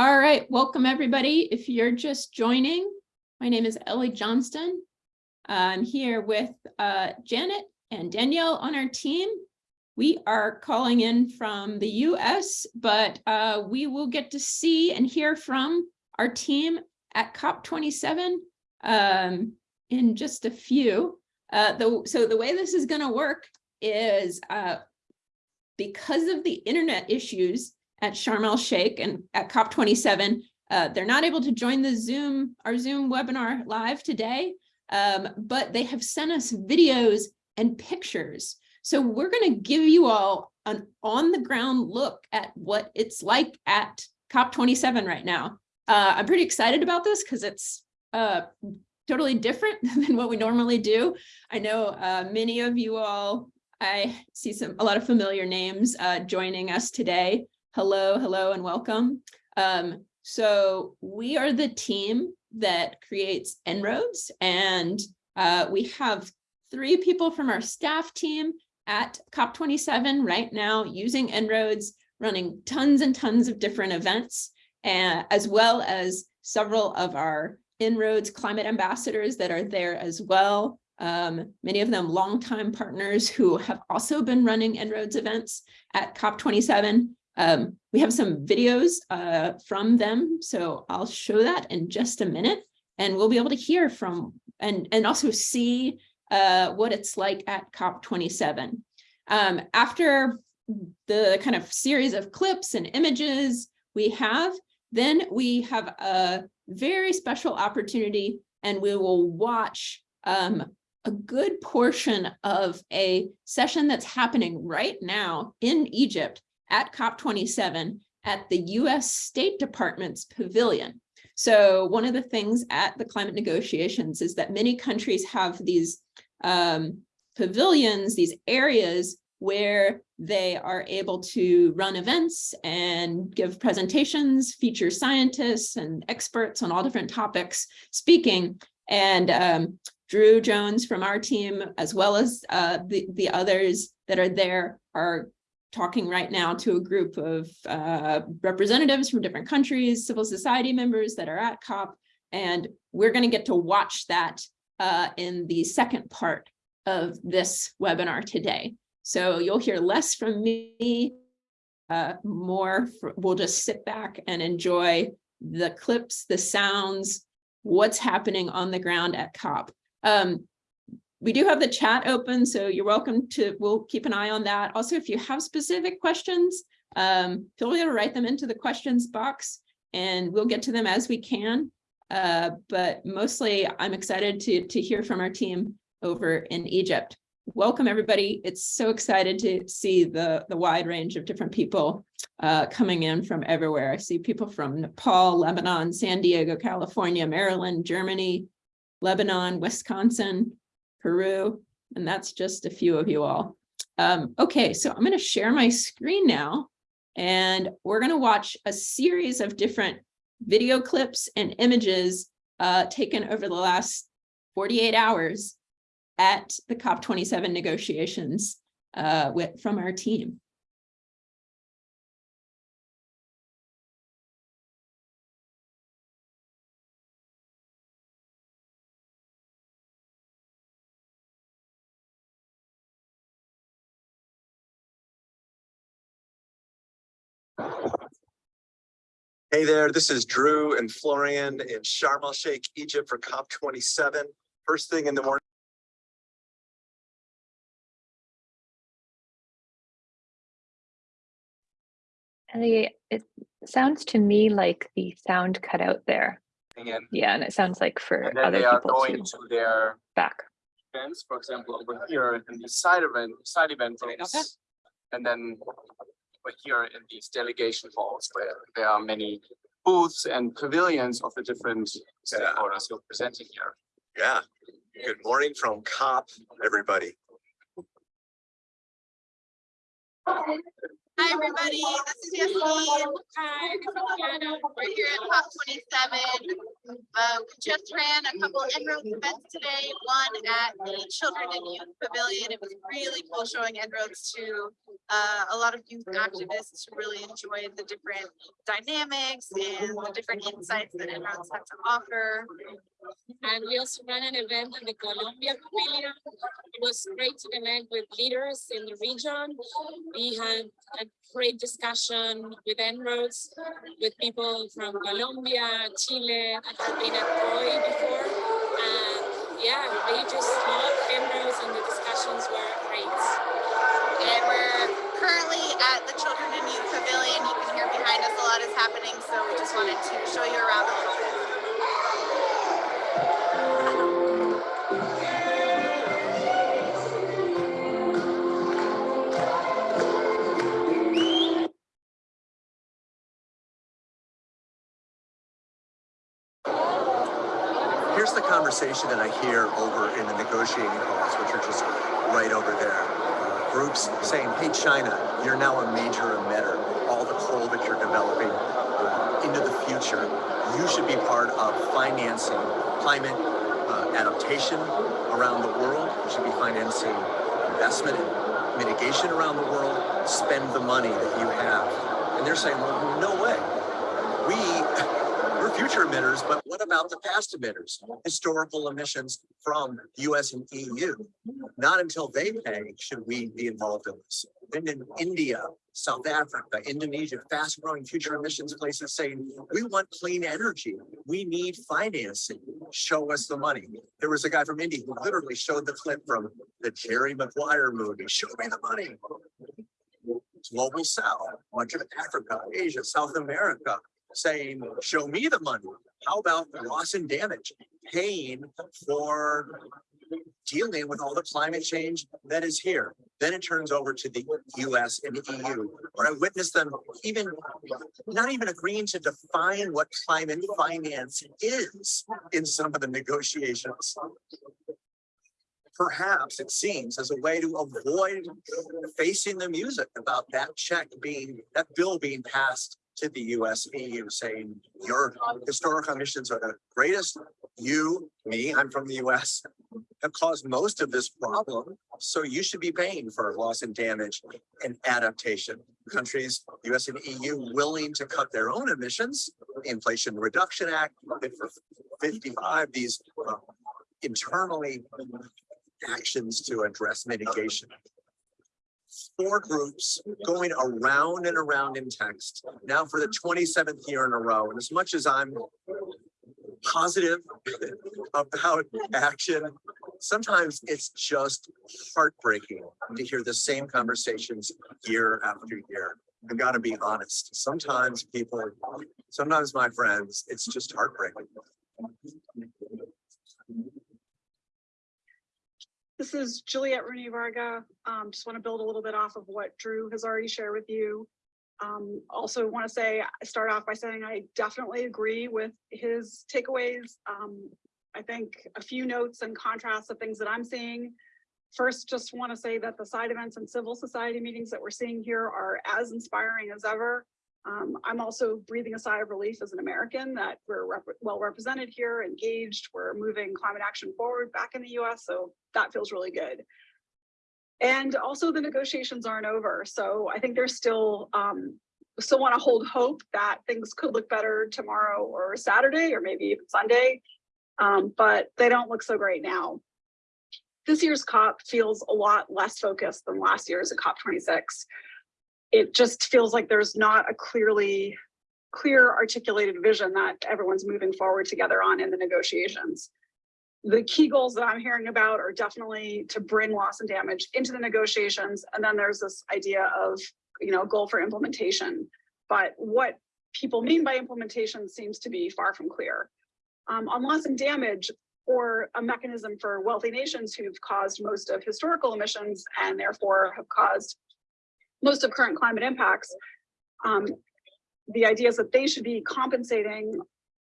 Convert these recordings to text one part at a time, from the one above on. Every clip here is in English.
All right, welcome everybody. If you're just joining, my name is Ellie Johnston. I'm here with uh, Janet and Danielle on our team. We are calling in from the US, but uh, we will get to see and hear from our team at COP27 um, in just a few. Uh, the, so the way this is going to work is uh, because of the internet issues, at Sharm el Sheikh and at COP27. Uh, they're not able to join the Zoom, our Zoom webinar live today, um, but they have sent us videos and pictures. So we're going to give you all an on the ground look at what it's like at COP27 right now. Uh, I'm pretty excited about this because it's uh, totally different than what we normally do. I know uh, many of you all, I see some a lot of familiar names uh, joining us today. Hello, hello, and welcome. Um, so we are the team that creates En-ROADS, and uh, we have three people from our staff team at COP27 right now using En-ROADS, running tons and tons of different events, and, as well as several of our En-ROADS climate ambassadors that are there as well. Um, many of them longtime partners who have also been running En-ROADS events at COP27. Um, we have some videos uh, from them, so I'll show that in just a minute, and we'll be able to hear from and, and also see uh, what it's like at COP27. Um, after the kind of series of clips and images we have, then we have a very special opportunity and we will watch um, a good portion of a session that's happening right now in Egypt at COP27 at the US State Department's pavilion. So one of the things at the climate negotiations is that many countries have these um, pavilions, these areas where they are able to run events and give presentations, feature scientists and experts on all different topics speaking. And um, Drew Jones from our team, as well as uh, the, the others that are there, are talking right now to a group of uh, representatives from different countries, civil society members that are at COP, and we're going to get to watch that uh, in the second part of this webinar today. So you'll hear less from me, uh, more, we'll just sit back and enjoy the clips, the sounds, what's happening on the ground at COP. Um, we do have the chat open, so you're welcome to, we'll keep an eye on that. Also, if you have specific questions, um, feel free to write them into the questions box and we'll get to them as we can. Uh, but mostly I'm excited to, to hear from our team over in Egypt. Welcome everybody. It's so excited to see the, the wide range of different people uh, coming in from everywhere. I see people from Nepal, Lebanon, San Diego, California, Maryland, Germany, Lebanon, Wisconsin, Peru, and that's just a few of you all. Um, okay, so I'm going to share my screen now, and we're going to watch a series of different video clips and images uh, taken over the last 48 hours at the COP27 negotiations uh, with, from our team. Hey there, this is Drew and Florian in Sharm el Sheikh, Egypt for COP27. First thing in the morning. Ellie, it sounds to me like the sound cut out there. in, Yeah, and it sounds like for and then other they are people going too. to their Back. events, for example, over here in the side event, side event rooms. And then over here in these delegation halls where there are many booths and pavilions of the different stakeholders who are presenting here. Yeah, good morning from COP, everybody. Hi, everybody. This is Yasmin. Hi, We're here at COP twenty-seven. Uh, we just ran a couple En-ROADS events today, one at the Children and Youth Pavilion. It was really cool showing En-ROADS to uh, a lot of youth activists who really enjoyed the different dynamics and the different insights that En-ROADS had to offer. And we also ran an event in the Colombia Pavilion. It was great to connect with leaders in the region. We had a great discussion with En-ROADS, with people from Colombia, Chile. I have been at COI before. And yeah, they just love En-ROADS and the discussions were great. And we're currently at the Children and Youth Pavilion. You can hear behind us a lot is happening, so we just wanted to show you around a little bit. Here's the conversation that I hear over in the negotiating halls, which are just right over there. Groups saying, hey, China, you're now a major emitter. All the coal that you're developing uh, into the future, you should be part of financing climate uh, adaptation around the world. You should be financing investment and mitigation around the world. Spend the money that you have. And they're saying, well, no way. We we're future emitters, but what about the past emitters? Historical emissions from US and EU. Not until they pay should we be involved in this. Then in India, South Africa, Indonesia, fast growing future emissions places saying, we want clean energy. We need financing. Show us the money. There was a guy from India who literally showed the clip from the Jerry Maguire movie. Show me the money. Global South, much of Africa, Asia, South America, saying, show me the money. How about loss and damage, paying for dealing with all the climate change that is here? Then it turns over to the US and the EU, where I witnessed them even, not even agreeing to define what climate finance is in some of the negotiations. Perhaps it seems as a way to avoid facing the music about that check being, that bill being passed to the US EU saying your historical emissions are the greatest. You, me, I'm from the US, have caused most of this problem. So you should be paying for loss and damage and adaptation. Countries, US and EU willing to cut their own emissions, Inflation Reduction Act, Fit for 55, these uh, internally actions to address mitigation four groups going around and around in text now for the 27th year in a row. And as much as I'm positive about action, sometimes it's just heartbreaking to hear the same conversations year after year. I've got to be honest. Sometimes people, sometimes my friends, it's just heartbreaking. This is Juliet Rooney Varga. Um, just want to build a little bit off of what Drew has already shared with you. Um, also want to say, start off by saying I definitely agree with his takeaways. Um, I think a few notes and contrasts of things that I'm seeing. First, just want to say that the side events and civil society meetings that we're seeing here are as inspiring as ever. Um, I'm also breathing a sigh of relief as an American that we're rep well represented here, engaged, we're moving climate action forward back in the US, so that feels really good. And also the negotiations aren't over, so I think there's still, um, still want to hold hope that things could look better tomorrow or Saturday or maybe even Sunday, um, but they don't look so great now. This year's COP feels a lot less focused than last year's at COP26 it just feels like there's not a clearly clear articulated vision that everyone's moving forward together on in the negotiations. The key goals that I'm hearing about are definitely to bring loss and damage into the negotiations. And then there's this idea of, you know, goal for implementation. But what people mean by implementation seems to be far from clear. Um, on loss and damage, or a mechanism for wealthy nations who've caused most of historical emissions and therefore have caused most of current climate impacts, um, the idea is that they should be compensating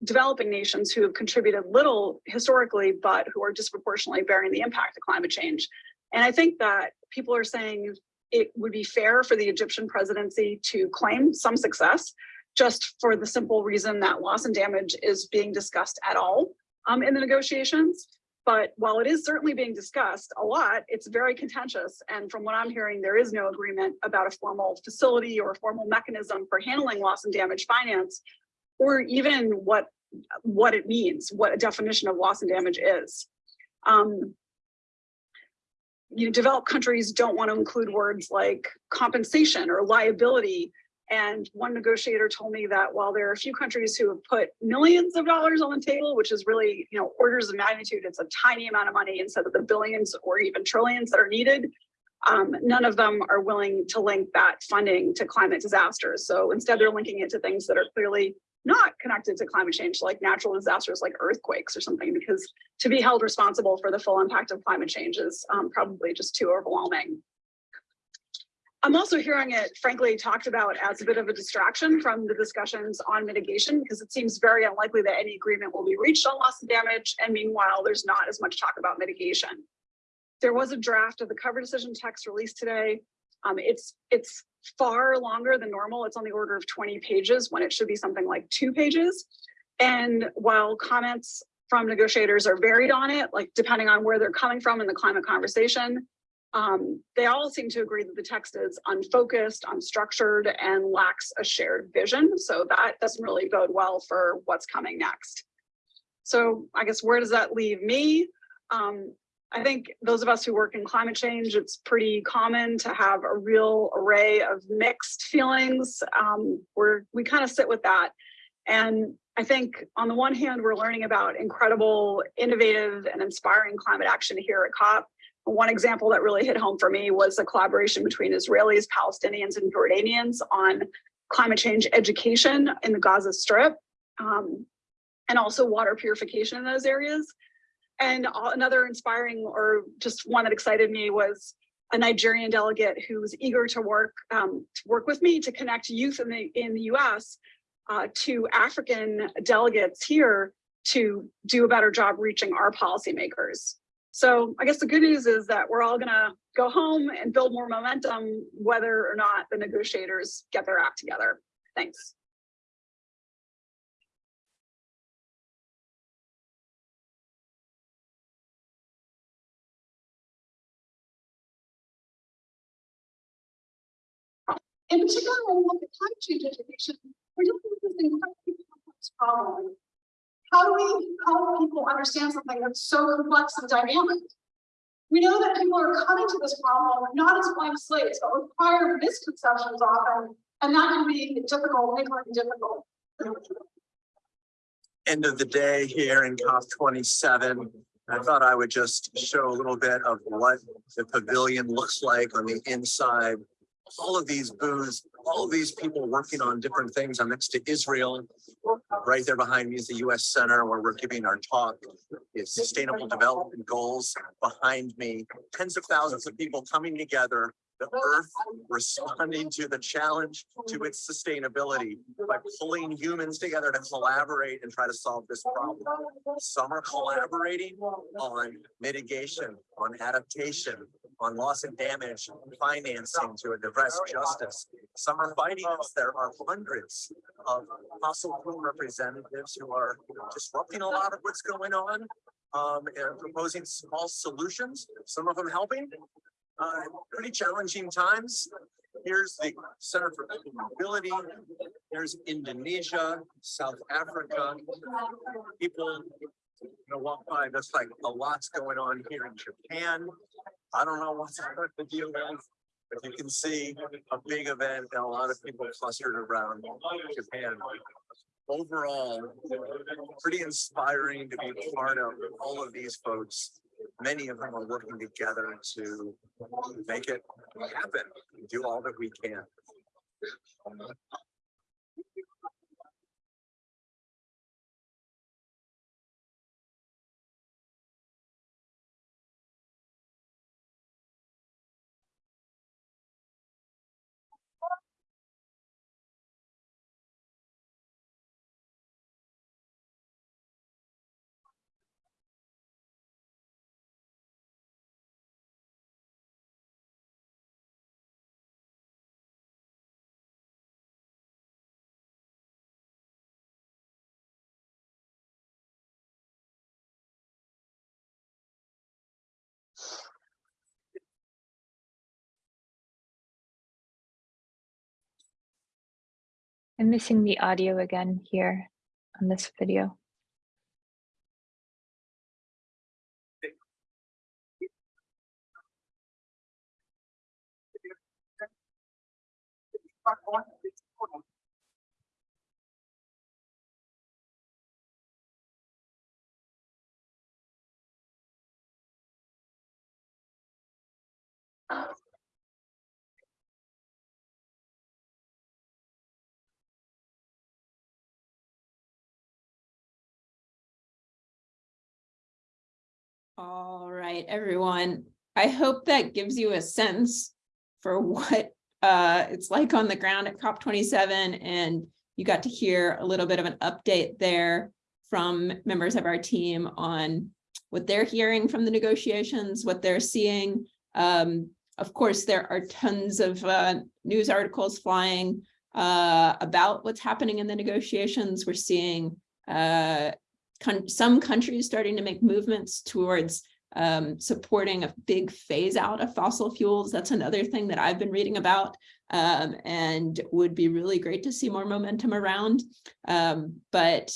developing nations who have contributed little historically, but who are disproportionately bearing the impact of climate change. And I think that people are saying it would be fair for the Egyptian presidency to claim some success just for the simple reason that loss and damage is being discussed at all um, in the negotiations. But while it is certainly being discussed a lot, it's very contentious. And from what I'm hearing, there is no agreement about a formal facility or a formal mechanism for handling loss and damage finance, or even what, what it means, what a definition of loss and damage is. Um, you know, developed countries don't want to include words like compensation or liability. And one negotiator told me that while there are a few countries who have put millions of dollars on the table, which is really, you know, orders of magnitude, it's a tiny amount of money instead of the billions or even trillions that are needed. Um, none of them are willing to link that funding to climate disasters. So instead they're linking it to things that are clearly not connected to climate change, like natural disasters like earthquakes or something, because to be held responsible for the full impact of climate change is um, probably just too overwhelming. I'm also hearing it frankly talked about as a bit of a distraction from the discussions on mitigation because it seems very unlikely that any agreement will be reached on loss and damage. And meanwhile, there's not as much talk about mitigation. There was a draft of the cover decision text released today. Um, it's it's far longer than normal. It's on the order of 20 pages when it should be something like two pages. And while comments from negotiators are varied on it, like depending on where they're coming from in the climate conversation, um, they all seem to agree that the text is unfocused, unstructured, and lacks a shared vision. So that doesn't really bode well for what's coming next. So I guess where does that leave me? Um, I think those of us who work in climate change, it's pretty common to have a real array of mixed feelings. Um, we're, we kind of sit with that. And I think on the one hand, we're learning about incredible, innovative and inspiring climate action here at COP. One example that really hit home for me was a collaboration between Israelis, Palestinians, and Jordanians on climate change education in the Gaza Strip, um, and also water purification in those areas. And another inspiring or just one that excited me was a Nigerian delegate who was eager to work um, to work with me to connect youth in the in the U.S. Uh, to African delegates here to do a better job reaching our policymakers. So I guess the good news is that we're all gonna go home and build more momentum, whether or not the negotiators get their act together. Thanks. In particular, when we look at climate change education, we're dealing with this incredibly complex problem. How do we help people understand something that's so complex and dynamic? We know that people are coming to this problem not as blank slates, but with prior misconceptions often, and that can be difficult, it difficult. End of the day here in COP twenty-seven. I thought I would just show a little bit of what the pavilion looks like on the inside. All of these booths, all of these people working on different things. I'm next to Israel. Right there behind me is the US Center where we're giving our talk. It's Sustainable Development Goals behind me. Tens of thousands of people coming together the earth responding to the challenge to its sustainability by pulling humans together to collaborate and try to solve this problem. Some are collaborating on mitigation, on adaptation, on loss and damage, financing to address justice. Some are fighting us. There are hundreds of fossil fuel representatives who are disrupting a lot of what's going on um, and proposing small solutions, some of them helping, uh, pretty challenging times. Here's the Center for Mobility. There's Indonesia, South Africa. People, you know, walk by, there's like a lot's going on here in Japan. I don't know what's the deal is, but you can see a big event and a lot of people clustered around Japan. Overall, pretty inspiring to be part of all of these folks many of them are working together to make it happen, do all that we can. I'm missing the audio again here on this video. All right, everyone. I hope that gives you a sense for what uh, it's like on the ground at COP twenty-seven and you got to hear a little bit of an update there from members of our team on what they're hearing from the negotiations, what they're seeing. Um, of course, there are tons of uh, news articles flying uh, about what's happening in the negotiations. We're seeing uh, some countries starting to make movements towards um, supporting a big phase out of fossil fuels. That's another thing that I've been reading about um, and would be really great to see more momentum around. Um, but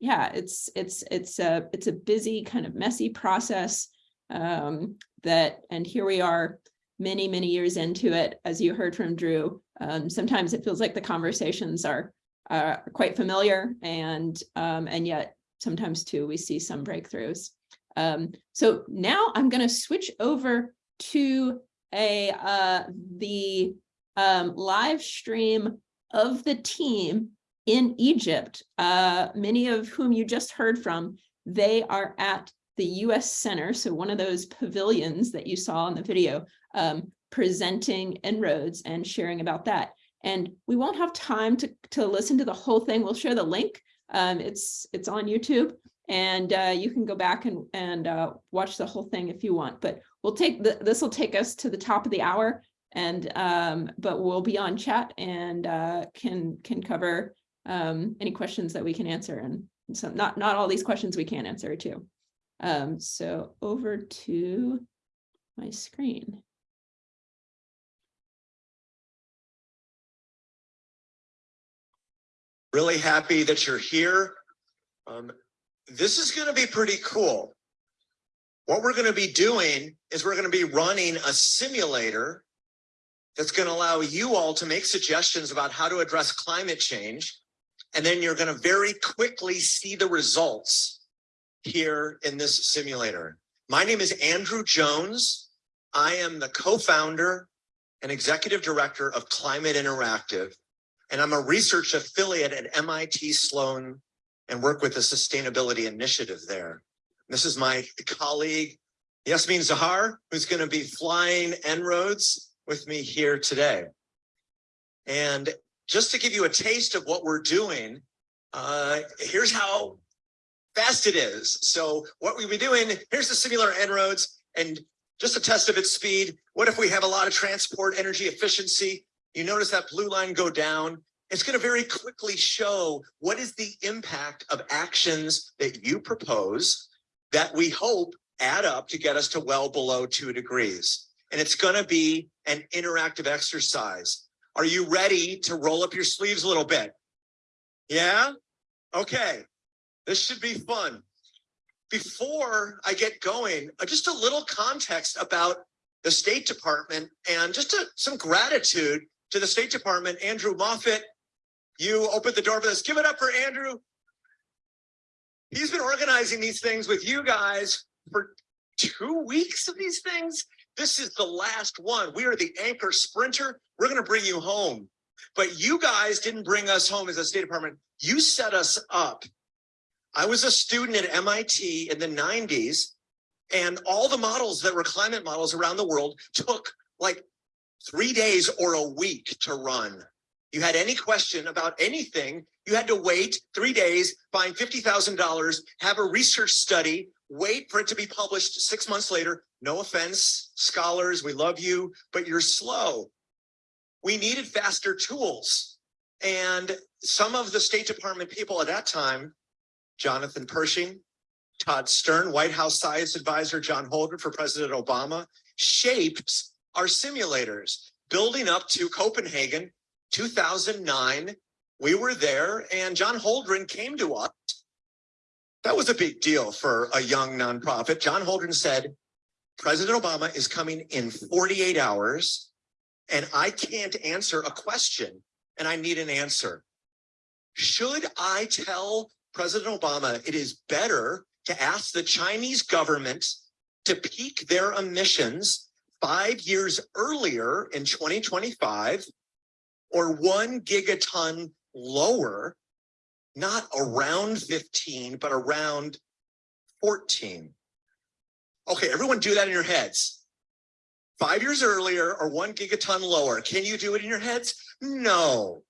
yeah, it's it's it's a it's a busy kind of messy process um, that, and here we are many, many years into it, as you heard from Drew. Um, sometimes it feels like the conversations are uh, quite familiar and um, and yet sometimes too we see some breakthroughs. Um, so now I'm going to switch over to a uh, the um, live stream of the team in Egypt, uh, many of whom you just heard from. They are at the U.S. Center, so one of those pavilions that you saw in the video, um, presenting En-ROADS and sharing about that. And we won't have time to, to listen to the whole thing. We'll share the link. Um, it's, it's on YouTube and uh, you can go back and, and uh, watch the whole thing if you want. But we'll take the, this will take us to the top of the hour and um, but we'll be on chat and uh, can can cover um, any questions that we can answer. And so not, not all these questions we can answer too. Um, so over to my screen. Really happy that you're here. Um, this is going to be pretty cool. What we're going to be doing is we're going to be running a simulator that's going to allow you all to make suggestions about how to address climate change. And then you're going to very quickly see the results here in this simulator. My name is Andrew Jones. I am the co-founder and executive director of Climate Interactive, and I'm a research affiliate at MIT Sloan and work with the sustainability initiative there. This is my colleague, Yasmin Zahar, who's going to be flying En-ROADS with me here today. And just to give you a taste of what we're doing, uh, here's how fast it is. So what we've been doing, here's the similar En-ROADS and just a test of its speed. What if we have a lot of transport energy efficiency? You notice that blue line go down. It's going to very quickly show what is the impact of actions that you propose that we hope add up to get us to well below two degrees. And it's going to be an interactive exercise. Are you ready to roll up your sleeves a little bit? Yeah? Okay. This should be fun. Before I get going, uh, just a little context about the State Department and just a, some gratitude to the State Department. Andrew Moffat, you opened the door for this. Give it up for Andrew. He's been organizing these things with you guys for two weeks of these things. This is the last one. We are the anchor sprinter. We're going to bring you home. But you guys didn't bring us home as a State Department. You set us up. I was a student at MIT in the 90s, and all the models that were climate models around the world took like three days or a week to run. You had any question about anything, you had to wait three days, find $50,000, have a research study, wait for it to be published six months later. No offense, scholars, we love you, but you're slow. We needed faster tools. And some of the State Department people at that time, Jonathan Pershing, Todd Stern, White House Science Advisor John Holdren for President Obama, shaped our simulators, building up to Copenhagen 2009 we were there and John Holdren came to us. That was a big deal for a young nonprofit. John Holdren said, President Obama is coming in 48 hours and I can't answer a question and I need an answer. Should I tell President Obama it is better to ask the Chinese government to peak their emissions five years earlier in 2025 or one gigaton lower, not around 15, but around 14. Okay, everyone do that in your heads. Five years earlier or one gigaton lower. Can you do it in your heads? No.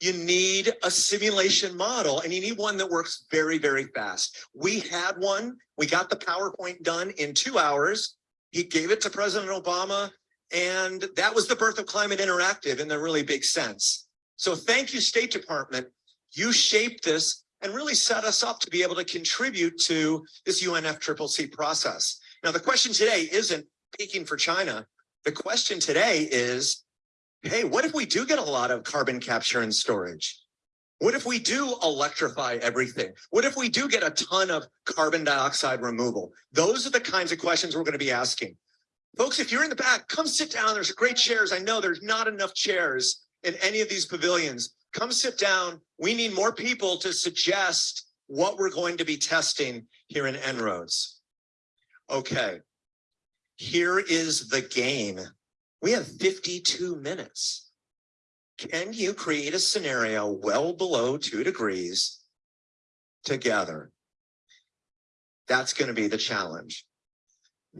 You need a simulation model and you need one that works very, very fast. We had one. We got the PowerPoint done in two hours. He gave it to President Obama and that was the birth of Climate Interactive in the really big sense. So thank you, State Department. You shaped this and really set us up to be able to contribute to this UNFCCC process. Now, the question today isn't peaking for China. The question today is, hey, what if we do get a lot of carbon capture and storage? What if we do electrify everything? What if we do get a ton of carbon dioxide removal? Those are the kinds of questions we're going to be asking. Folks, if you're in the back, come sit down. There's great chairs. I know there's not enough chairs in any of these pavilions. Come sit down. We need more people to suggest what we're going to be testing here in En-ROADS. Okay, here is the game. We have 52 minutes. Can you create a scenario well below two degrees together? That's going to be the challenge.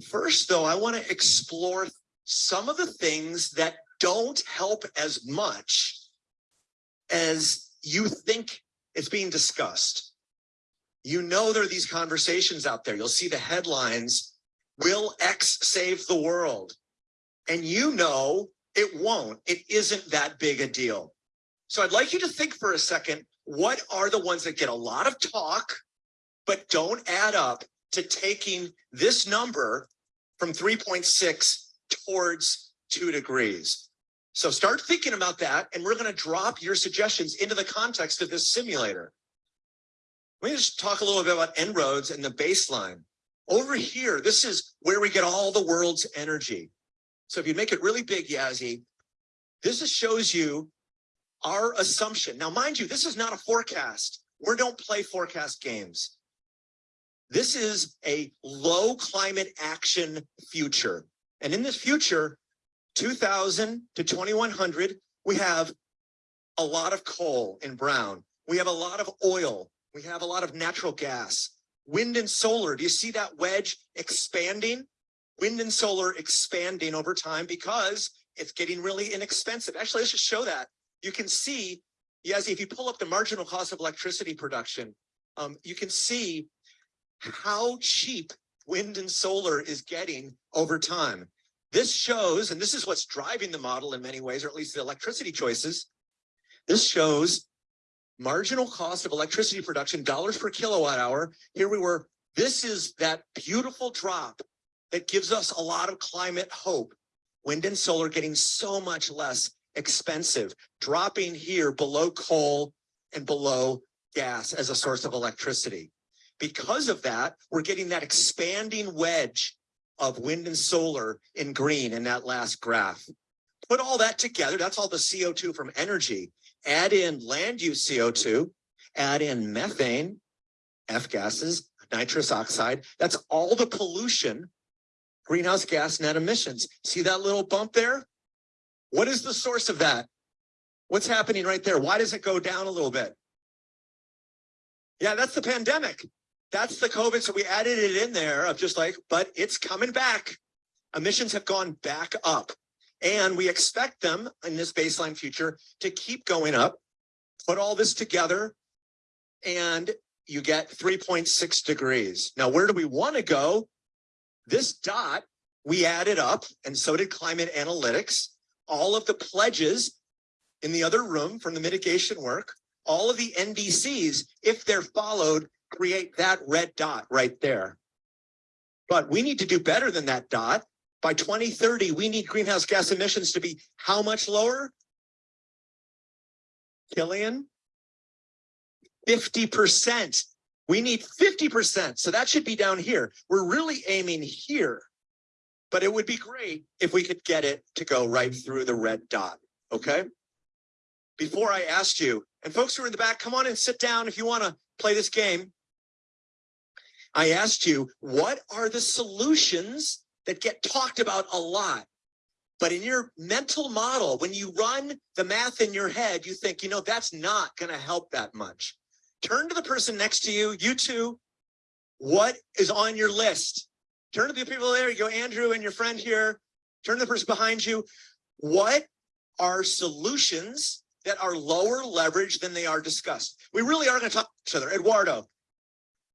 First, though, I want to explore some of the things that don't help as much as you think it's being discussed. You know there are these conversations out there. You'll see the headlines, will X save the world? And you know it won't. It isn't that big a deal. So I'd like you to think for a second, what are the ones that get a lot of talk, but don't add up to taking this number from 3.6 towards two degrees? So start thinking about that, and we're going to drop your suggestions into the context of this simulator. Let me just talk a little bit about En-ROADS and the baseline. Over here, this is where we get all the world's energy. So if you make it really big, Yazzie, this shows you our assumption. Now, mind you, this is not a forecast. We don't play forecast games. This is a low climate action future. And in this future, 2000 to 2100, we have a lot of coal in brown. We have a lot of oil. We have a lot of natural gas. Wind and solar, do you see that wedge expanding? Wind and solar expanding over time because it's getting really inexpensive. Actually, let's just show that. You can see, yes, if you pull up the marginal cost of electricity production, um, you can see how cheap wind and solar is getting over time. This shows, and this is what's driving the model in many ways, or at least the electricity choices. This shows marginal cost of electricity production, dollars per kilowatt hour. Here we were. This is that beautiful drop that gives us a lot of climate hope. Wind and solar getting so much less expensive, dropping here below coal and below gas as a source of electricity. Because of that, we're getting that expanding wedge of wind and solar in green in that last graph. Put all that together, that's all the CO2 from energy. Add in land use CO2, add in methane, F gases, nitrous oxide. That's all the pollution, greenhouse gas net emissions. See that little bump there? What is the source of that? What's happening right there? Why does it go down a little bit? Yeah, that's the pandemic. That's the COVID. So we added it in there of just like, but it's coming back. Emissions have gone back up and we expect them in this baseline future to keep going up. Put all this together and you get 3.6 degrees. Now, where do we want to go? This dot we added up and so did climate analytics. All of the pledges in the other room from the mitigation work, all of the NDCs, if they're followed, create that red dot right there. But we need to do better than that dot. By 2030, we need greenhouse gas emissions to be how much lower? Killian, fifty percent. We need fifty percent, so that should be down here. We're really aiming here. But it would be great if we could get it to go right through the red dot, okay? Before I asked you, and folks who are in the back, come on and sit down if you want to play this game. I asked you, what are the solutions that get talked about a lot? But in your mental model, when you run the math in your head, you think, you know, that's not going to help that much. Turn to the person next to you, you two. What is on your list? Turn to the people there, you go, Andrew and your friend here. Turn to the person behind you. What are solutions that are lower leverage than they are discussed? We really are going to talk to each other. Eduardo,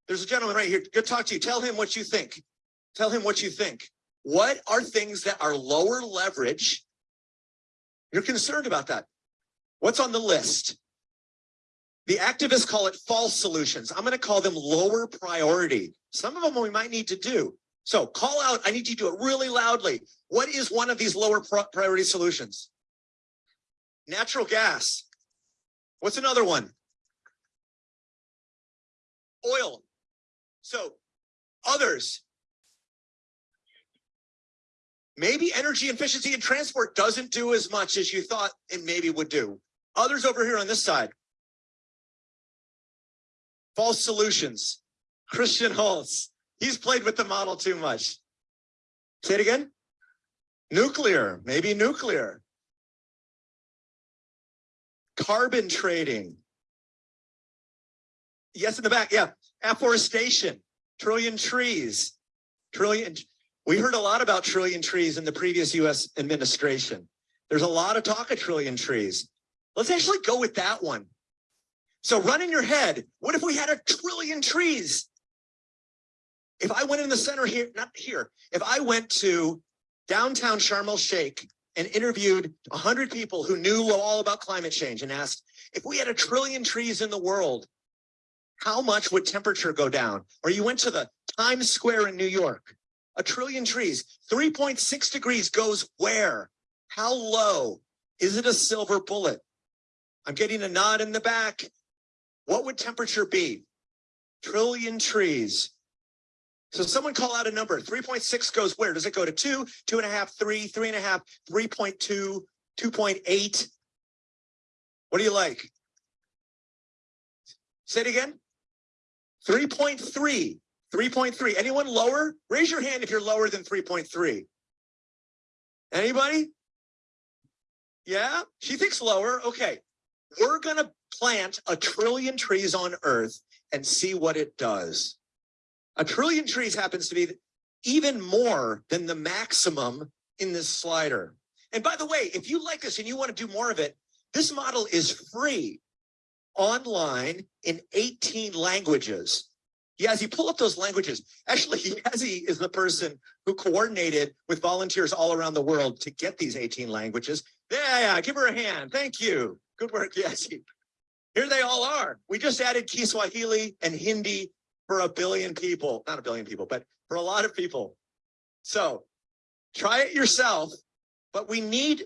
there's a gentleman right here. Good talk to you. Tell him what you think. Tell him what you think. What are things that are lower leverage? You're concerned about that. What's on the list? The activists call it false solutions. I'm going to call them lower priority. Some of them we might need to do. So call out, I need you to do it really loudly. What is one of these lower priority solutions? Natural gas. What's another one? Oil. So others. Maybe energy efficiency and transport doesn't do as much as you thought it maybe would do. Others over here on this side. False solutions. Christian Holtz. He's played with the model too much. Say it again. Nuclear, maybe nuclear. Carbon trading. Yes, in the back. Yeah. Afforestation, trillion trees, trillion. We heard a lot about trillion trees in the previous US administration. There's a lot of talk of trillion trees. Let's actually go with that one. So run in your head. What if we had a trillion trees? If I went in the center here, not here, if I went to downtown Sharm el Sheikh and interviewed 100 people who knew all about climate change and asked, if we had a trillion trees in the world, how much would temperature go down? Or you went to the Times Square in New York, a trillion trees, 3.6 degrees goes where? How low? Is it a silver bullet? I'm getting a nod in the back. What would temperature be? Trillion trees. So someone call out a number. 3.6 goes where? Does it go to two, two and a half, three, three and a half, 3.2, 2.8? What do you like? Say it again. 3.3, 3.3. Anyone lower? Raise your hand if you're lower than 3.3. Anybody? Yeah, she thinks lower. Okay, we're going to plant a trillion trees on Earth and see what it does. A trillion trees happens to be even more than the maximum in this slider. And by the way, if you like this and you want to do more of it, this model is free online in 18 languages. Yazzie, pull up those languages. Actually, Yazzie is the person who coordinated with volunteers all around the world to get these 18 languages. Yeah, yeah, give her a hand. Thank you. Good work, Yazzie. Here they all are. We just added Kiswahili and Hindi for a billion people, not a billion people, but for a lot of people. So try it yourself, but we need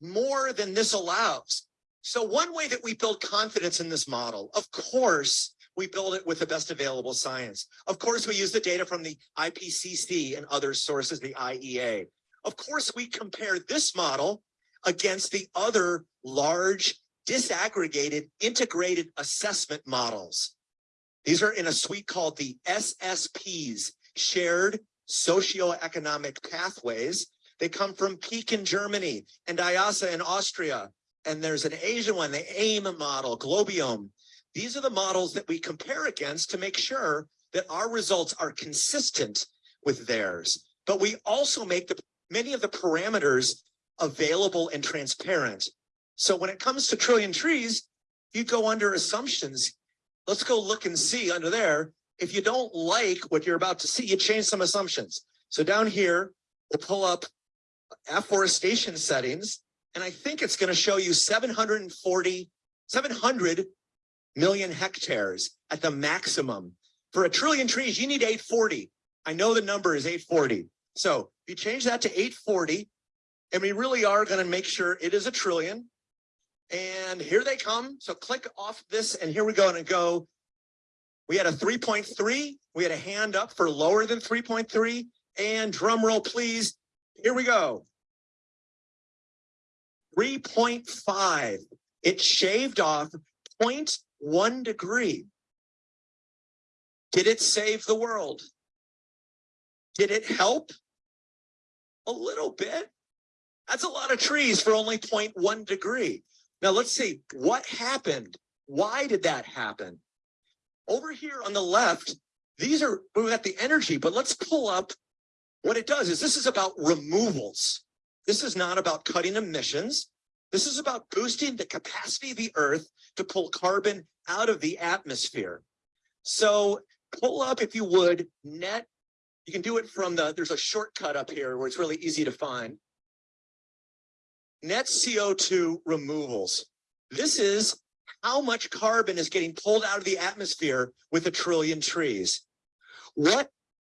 more than this allows. So one way that we build confidence in this model, of course, we build it with the best available science. Of course, we use the data from the IPCC and other sources, the IEA. Of course, we compare this model against the other large disaggregated integrated assessment models. These are in a suite called the SSPs, Shared Socioeconomic Pathways. They come from PIK in Germany and IIASA in Austria. And there's an Asian one, the AIM model, GLOBIOM. These are the models that we compare against to make sure that our results are consistent with theirs. But we also make the many of the parameters available and transparent. So when it comes to trillion trees, you go under assumptions. Let's go look and see under there. If you don't like what you're about to see, you change some assumptions. So down here, we'll pull up afforestation settings and I think it's going to show you 740, 700 million hectares at the maximum. For a trillion trees, you need 840. I know the number is 840. So if you change that to 840, and we really are going to make sure it is a trillion, And here they come. So click off this and here we go and go. We had a three point three. We had a hand up for lower than three point three. And drum roll, please. Here we go. Three point five. It shaved off 0.1 degree. Did it save the world? Did it help? A little bit. That's a lot of trees for only 0.1 degree. Now let's see what happened. Why did that happen? Over here on the left, these are, we've got the energy, but let's pull up what it does is this is about removals. This is not about cutting emissions. This is about boosting the capacity of the earth to pull carbon out of the atmosphere. So pull up, if you would, net. You can do it from the, there's a shortcut up here where it's really easy to find. Net CO2 removals. This is how much carbon is getting pulled out of the atmosphere with a trillion trees. What,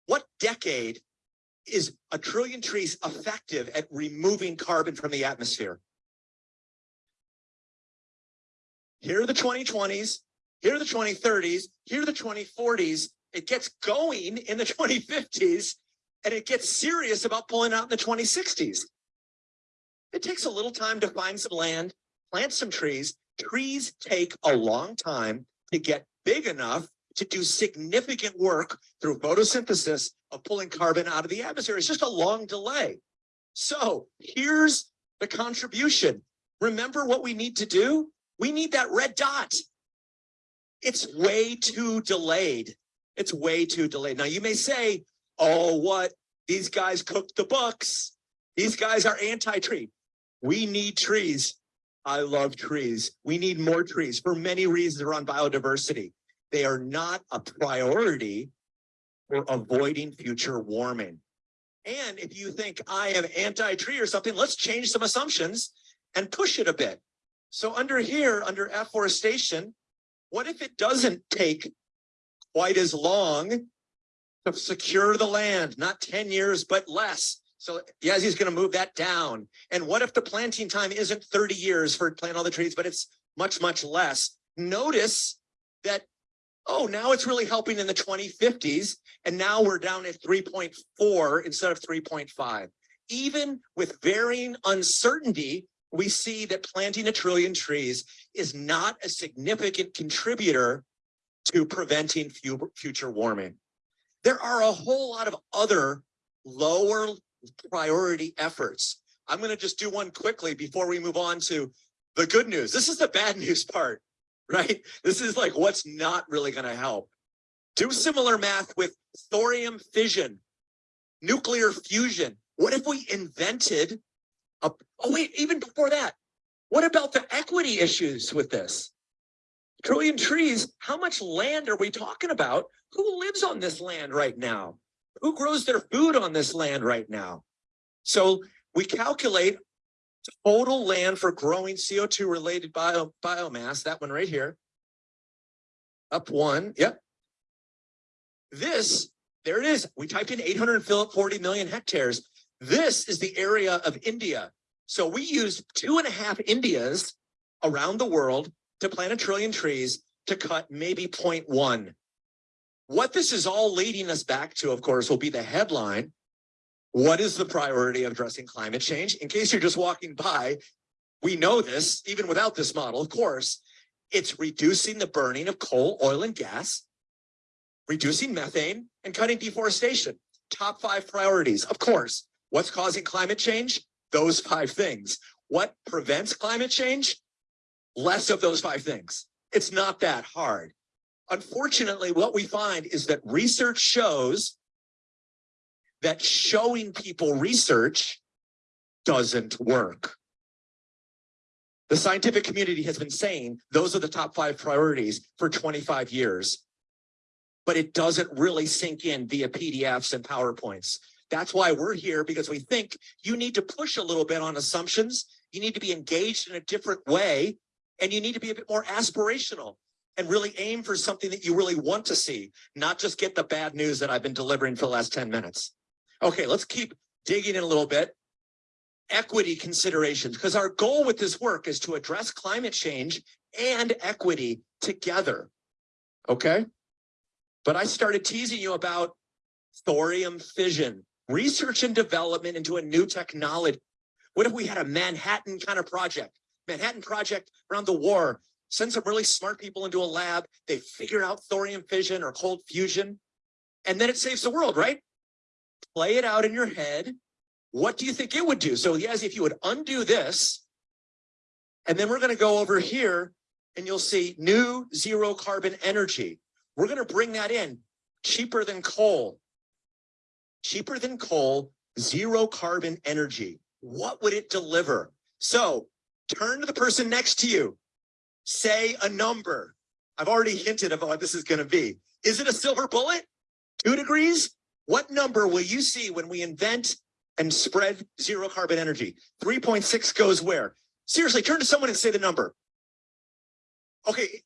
what decade is a trillion trees effective at removing carbon from the atmosphere? Here are the 2020s, here are the 2030s, here are the 2040s. It gets going in the 2050s and it gets serious about pulling out in the 2060s. It takes a little time to find some land, plant some trees. Trees take a long time to get big enough to do significant work through photosynthesis of pulling carbon out of the atmosphere. It's just a long delay. So here's the contribution. Remember what we need to do? We need that red dot. It's way too delayed. It's way too delayed. Now you may say, oh, what? These guys cooked the books. These guys are anti-tree. We need trees. I love trees. We need more trees for many reasons around biodiversity. They are not a priority for avoiding future warming. And if you think I am anti-tree or something, let's change some assumptions and push it a bit. So under here, under afforestation, what if it doesn't take quite as long to secure the land, not 10 years, but less? So he's going to move that down. And what if the planting time isn't 30 years for plant all the trees, but it's much, much less? Notice that, oh, now it's really helping in the 2050s. And now we're down at 3.4 instead of 3.5. Even with varying uncertainty, we see that planting a trillion trees is not a significant contributor to preventing future warming. There are a whole lot of other lower priority efforts. I'm going to just do one quickly before we move on to the good news. This is the bad news part, right? This is like what's not really going to help. Do similar math with thorium fission, nuclear fusion. What if we invented a, oh wait, even before that, what about the equity issues with this? Trillion trees, how much land are we talking about? Who lives on this land right now? Who grows their food on this land right now? So we calculate total land for growing CO2 related bio, biomass, that one right here. Up one, yep. This, there it is. We typed in 840 million hectares. This is the area of India. So we used two and a half Indias around the world to plant a trillion trees to cut maybe 0.1 what this is all leading us back to, of course, will be the headline. What is the priority of addressing climate change? In case you're just walking by, we know this, even without this model, of course, it's reducing the burning of coal, oil, and gas, reducing methane, and cutting deforestation. Top five priorities. Of course, what's causing climate change? Those five things. What prevents climate change? Less of those five things. It's not that hard. Unfortunately, what we find is that research shows that showing people research doesn't work. The scientific community has been saying those are the top five priorities for 25 years, but it doesn't really sink in via PDFs and PowerPoints. That's why we're here because we think you need to push a little bit on assumptions. You need to be engaged in a different way and you need to be a bit more aspirational and really aim for something that you really want to see, not just get the bad news that I've been delivering for the last 10 minutes. Okay, let's keep digging in a little bit. equity considerations, because our goal with this work is to address climate change and equity together. Okay? But I started teasing you about thorium fission, research and development into a new technology. What if we had a Manhattan kind of project? Manhattan project around the war, send some really smart people into a lab, they figure out thorium fission or cold fusion, and then it saves the world, right? Play it out in your head. What do you think it would do? So yes, if you would undo this, and then we're gonna go over here and you'll see new zero carbon energy. We're gonna bring that in cheaper than coal. Cheaper than coal, zero carbon energy. What would it deliver? So turn to the person next to you. Say a number. I've already hinted of what this is gonna be. Is it a silver bullet? Two degrees? What number will you see when we invent and spread zero carbon energy? 3.6 goes where? Seriously, turn to someone and say the number. Okay,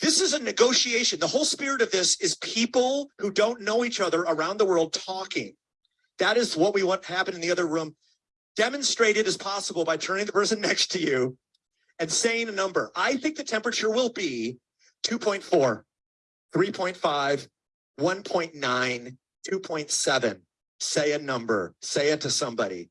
this is a negotiation. The whole spirit of this is people who don't know each other around the world talking. That is what we want to happen in the other room. Demonstrate it as possible by turning the person next to you and saying a number. I think the temperature will be 2.4, 3.5, 1.9, 2.7. Say a number, say it to somebody.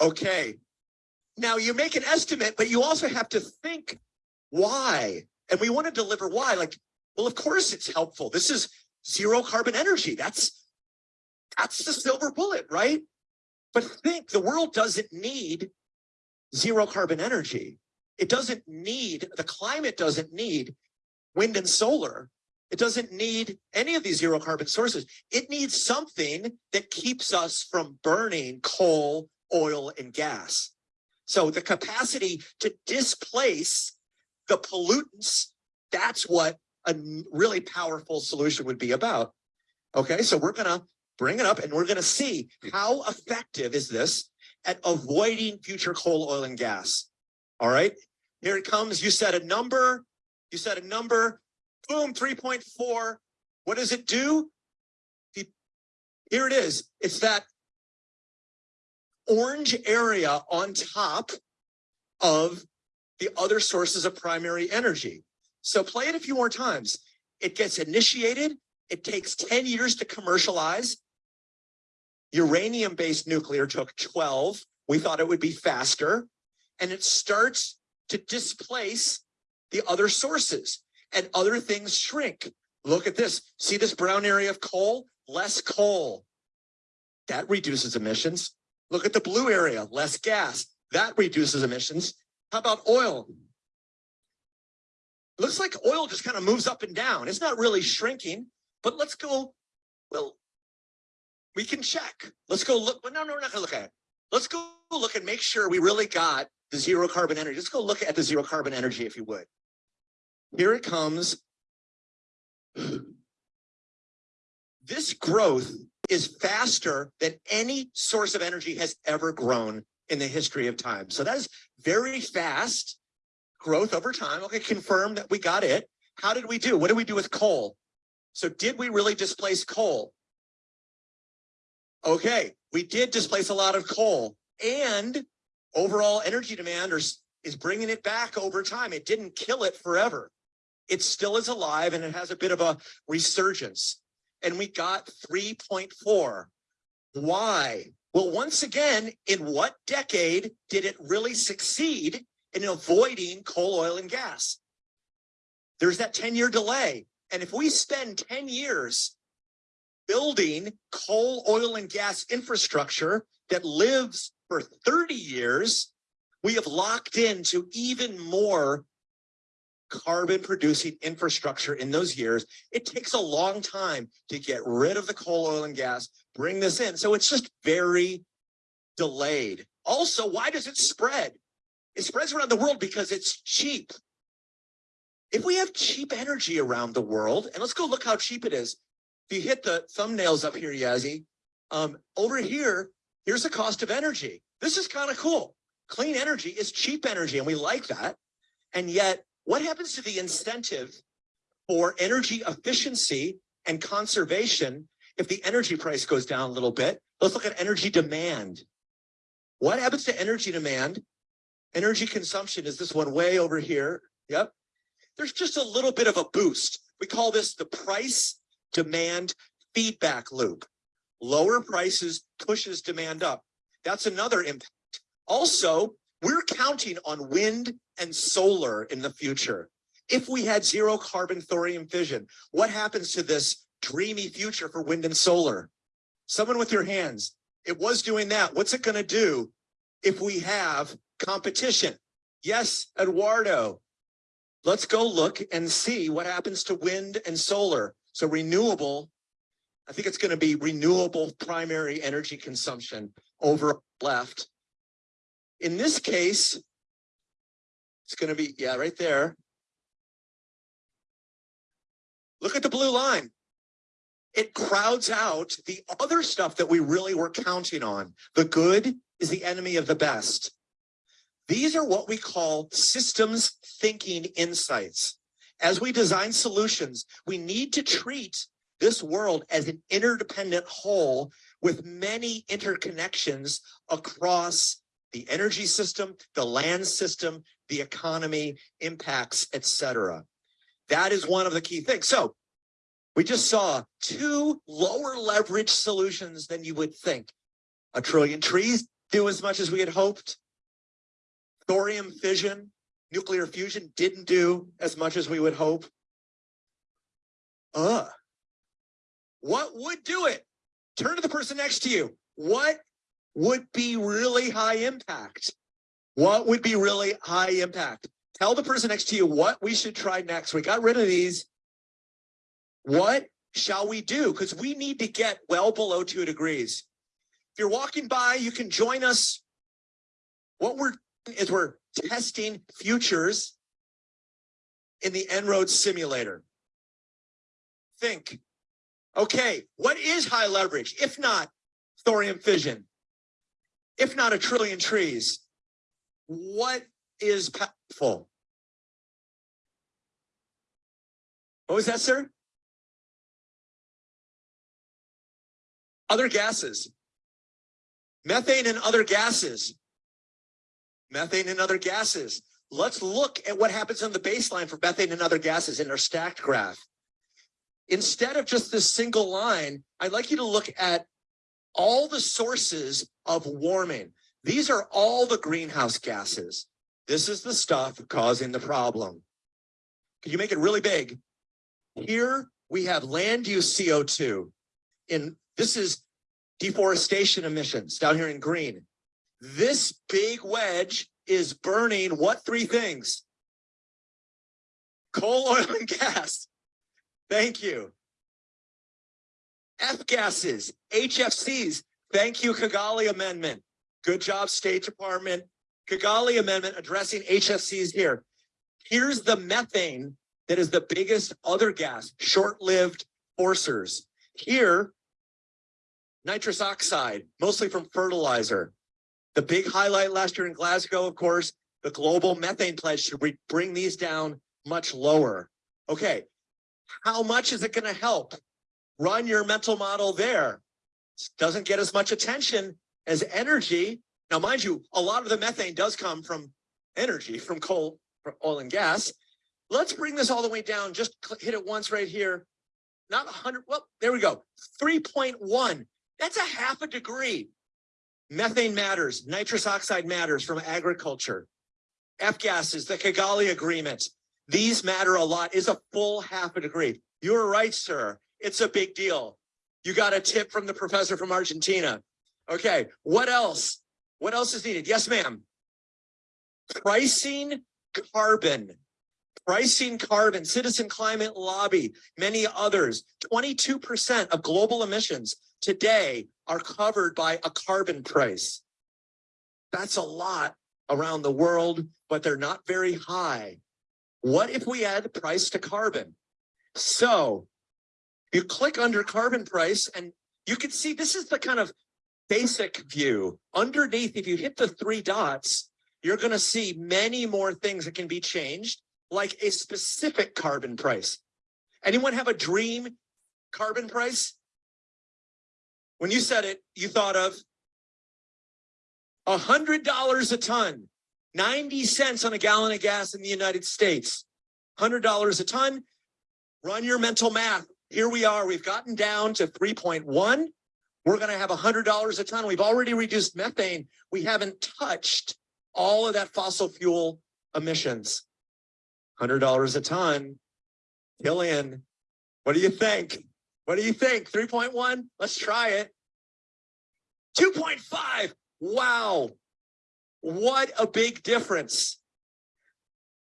Okay. Now you make an estimate, but you also have to think why. And we want to deliver why. Like, well, of course it's helpful. This is zero carbon energy. That's that's the silver bullet, right? But think the world doesn't need zero carbon energy. It doesn't need, the climate doesn't need wind and solar. It doesn't need any of these zero carbon sources. It needs something that keeps us from burning coal, oil, and gas. So the capacity to displace the pollutants, that's what a really powerful solution would be about. Okay, so we're gonna bring it up and we're gonna see how effective is this at avoiding future coal, oil, and gas. All right, here it comes. You said a number, you said a number, boom, 3.4. What does it do? Here it is. It's that orange area on top of the other sources of primary energy. So play it a few more times. It gets initiated. It takes 10 years to commercialize. Uranium-based nuclear took 12. We thought it would be faster. And it starts to displace the other sources and other things shrink. Look at this. See this brown area of coal? Less coal. That reduces emissions. Look at the blue area, less gas. That reduces emissions. How about oil? Looks like oil just kind of moves up and down. It's not really shrinking, but let's go, well, we can check. Let's go look. No, no, we're not gonna look at it. Let's go look and make sure we really got the zero carbon energy. Let's go look at the zero carbon energy, if you would. Here it comes. This growth is faster than any source of energy has ever grown in the history of time. So that is very fast growth over time. Okay, confirm that we got it. How did we do? What did we do with coal? So did we really displace coal? Okay, we did displace a lot of coal and overall energy demand is, is bringing it back over time. It didn't kill it forever. It still is alive and it has a bit of a resurgence. And we got 3.4. Why? Well, once again, in what decade did it really succeed in avoiding coal, oil, and gas? There's that 10 year delay. And if we spend 10 years building coal, oil, and gas infrastructure that lives for 30 years, we have locked into even more carbon producing infrastructure in those years. It takes a long time to get rid of the coal, oil, and gas, bring this in. So it's just very delayed. Also, why does it spread? It spreads around the world because it's cheap. If we have cheap energy around the world, and let's go look how cheap it is. If you hit the thumbnails up here, Yazzie, um, over here, here's the cost of energy. This is kind of cool. Clean energy is cheap energy and we like that. And yet what happens to the incentive for energy efficiency and conservation if the energy price goes down a little bit? Let's look at energy demand. What happens to energy demand? Energy consumption is this one way over here. Yep. There's just a little bit of a boost. We call this the price demand feedback loop. Lower prices pushes demand up. That's another impact. Also, we're counting on wind and solar in the future. If we had zero carbon thorium fission, what happens to this dreamy future for wind and solar? Someone with your hands, it was doing that. What's it gonna do if we have competition? Yes, Eduardo. Let's go look and see what happens to wind and solar. So renewable, I think it's gonna be renewable primary energy consumption over left. In this case, it's gonna be, yeah, right there. Look at the blue line. It crowds out the other stuff that we really were counting on. The good is the enemy of the best. These are what we call systems thinking insights. As we design solutions, we need to treat this world as an interdependent whole with many interconnections across the energy system, the land system, the economy, impacts, etc. That is one of the key things. So we just saw two lower leverage solutions than you would think. A trillion trees do as much as we had hoped. Thorium fission, nuclear fusion didn't do as much as we would hope. Uh, what would do it? Turn to the person next to you. What would be really high impact? What would be really high impact? Tell the person next to you what we should try next. We got rid of these. What shall we do? Because we need to get well below two degrees. If you're walking by, you can join us. What we're is we're testing futures in the En-ROADS simulator. Think, okay, what is high leverage? If not thorium fission, if not a trillion trees, what is powerful? What was that, sir? Other gases. Methane and other gases. Methane and other gases. Let's look at what happens on the baseline for methane and other gases in our stacked graph. Instead of just this single line, I'd like you to look at all the sources of warming. These are all the greenhouse gases. This is the stuff causing the problem. Can you make it really big? Here we have land use CO2. In this is deforestation emissions down here in green. This big wedge is burning what three things? Coal, oil, and gas. Thank you. F gases, HFCs. Thank you, Kigali Amendment. Good job, State Department. Kigali Amendment addressing HFCs here. Here's the methane that is the biggest other gas, short-lived forcers. Here, nitrous oxide, mostly from fertilizer. The big highlight last year in Glasgow, of course, the global methane pledge to bring these down much lower. Okay, how much is it going to help? Run your mental model there. Doesn't get as much attention as energy. Now, mind you, a lot of the methane does come from energy, from coal, from oil and gas. Let's bring this all the way down. Just hit it once right here. Not 100. Well, there we go. 3.1. That's a half a degree. Methane matters. Nitrous oxide matters from agriculture. F gases, the Kigali Agreement. These matter a lot. Is a full half a degree. You're right, sir. It's a big deal. You got a tip from the professor from Argentina. Okay, what else? What else is needed? Yes, ma'am. Pricing carbon. Pricing carbon, citizen climate lobby, many others. 22% of global emissions today are covered by a carbon price. That's a lot around the world, but they're not very high. What if we add price to carbon? So you click under carbon price and you can see this is the kind of basic view. Underneath, if you hit the three dots, you're going to see many more things that can be changed, like a specific carbon price. Anyone have a dream carbon price? When you said it, you thought of a hundred dollars a ton, 90 cents on a gallon of gas in the United States, hundred dollars a ton. Run your mental math. Here we are. We've gotten down to 3.1. We're going to have hundred dollars a ton. We've already reduced methane. We haven't touched all of that fossil fuel emissions. Hundred dollars a ton. Killian, what do you think? What do you think? 3.1? Let's try it. 2.5. Wow. What a big difference.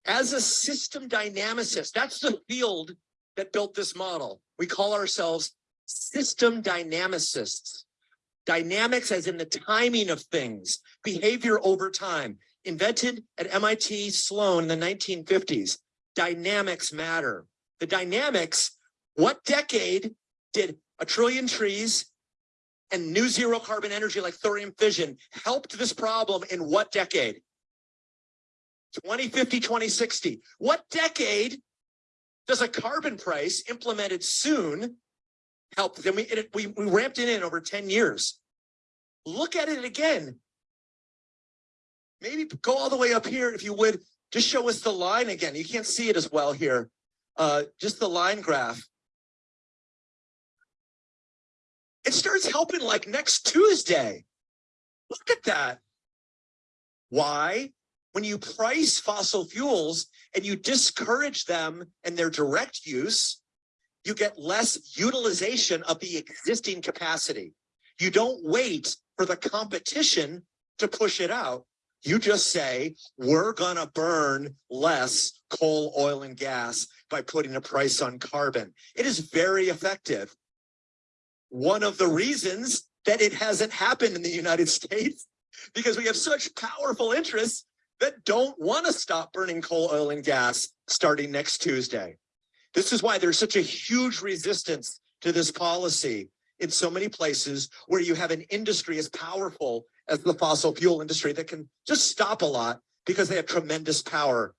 As a system dynamicist, that's the field that built this model. We call ourselves system dynamicists. Dynamics as in the timing of things, behavior over time, invented at MIT Sloan in the 1950s. Dynamics matter. The dynamics, what decade did a trillion trees and new zero carbon energy like thorium fission helped this problem in what decade? 2050, 2060. What decade does a carbon price implemented soon help? Then we, it, we, we ramped it in over 10 years. Look at it again. Maybe go all the way up here if you would. Just show us the line again. You can't see it as well here. Uh, just the line graph. It starts helping like next Tuesday. Look at that. Why? When you price fossil fuels and you discourage them and their direct use, you get less utilization of the existing capacity. You don't wait for the competition to push it out. You just say, we're gonna burn less coal, oil, and gas by putting a price on carbon. It is very effective one of the reasons that it hasn't happened in the United States because we have such powerful interests that don't want to stop burning coal, oil, and gas starting next Tuesday. This is why there's such a huge resistance to this policy in so many places where you have an industry as powerful as the fossil fuel industry that can just stop a lot because they have tremendous power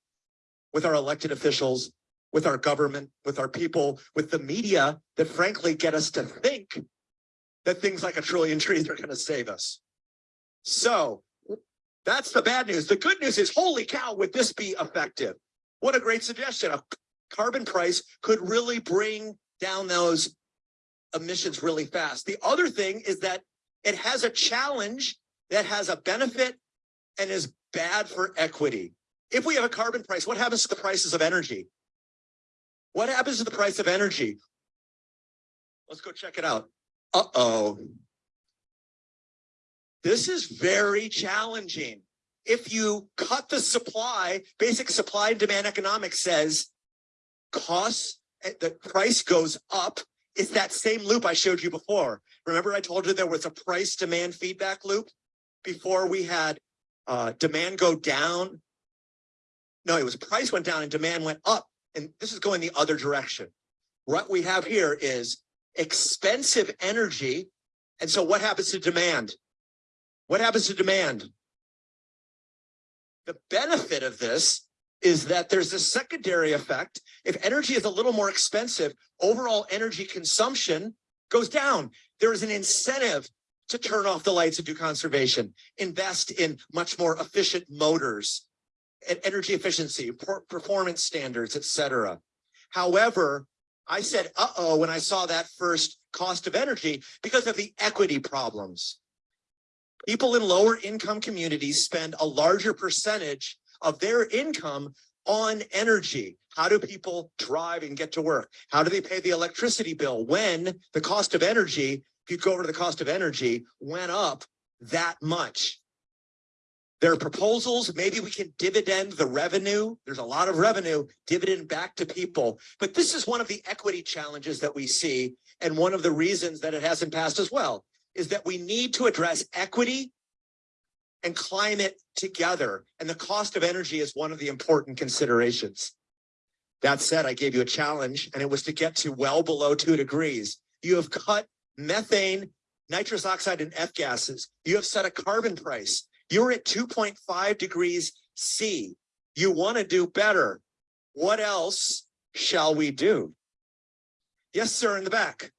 with our elected officials with our government, with our people, with the media that frankly get us to think that things like a trillion trees are going to save us. So that's the bad news. The good news is, holy cow, would this be effective? What a great suggestion. A carbon price could really bring down those emissions really fast. The other thing is that it has a challenge that has a benefit and is bad for equity. If we have a carbon price, what happens to the prices of energy? What happens to the price of energy? Let's go check it out. Uh-oh. This is very challenging. If you cut the supply, basic supply and demand economics says costs, eh, the price goes up. It's that same loop I showed you before. Remember I told you there was a price demand feedback loop before we had uh, demand go down. No, it was price went down and demand went up and this is going the other direction. What we have here is expensive energy. And so what happens to demand? What happens to demand? The benefit of this is that there's a secondary effect. If energy is a little more expensive, overall energy consumption goes down. There is an incentive to turn off the lights and do conservation, invest in much more efficient motors, and energy efficiency, performance standards, etc. However, I said, uh-oh, when I saw that first cost of energy because of the equity problems. People in lower income communities spend a larger percentage of their income on energy. How do people drive and get to work? How do they pay the electricity bill when the cost of energy, if you go over to the cost of energy, went up that much? There are proposals, maybe we can dividend the revenue. There's a lot of revenue, dividend back to people. But this is one of the equity challenges that we see. And one of the reasons that it hasn't passed as well is that we need to address equity and climate together. And the cost of energy is one of the important considerations. That said, I gave you a challenge and it was to get to well below two degrees. You have cut methane, nitrous oxide, and F gases. You have set a carbon price You're at two point five degrees C. You want to do better. What else shall we do? Yes, sir, in the back.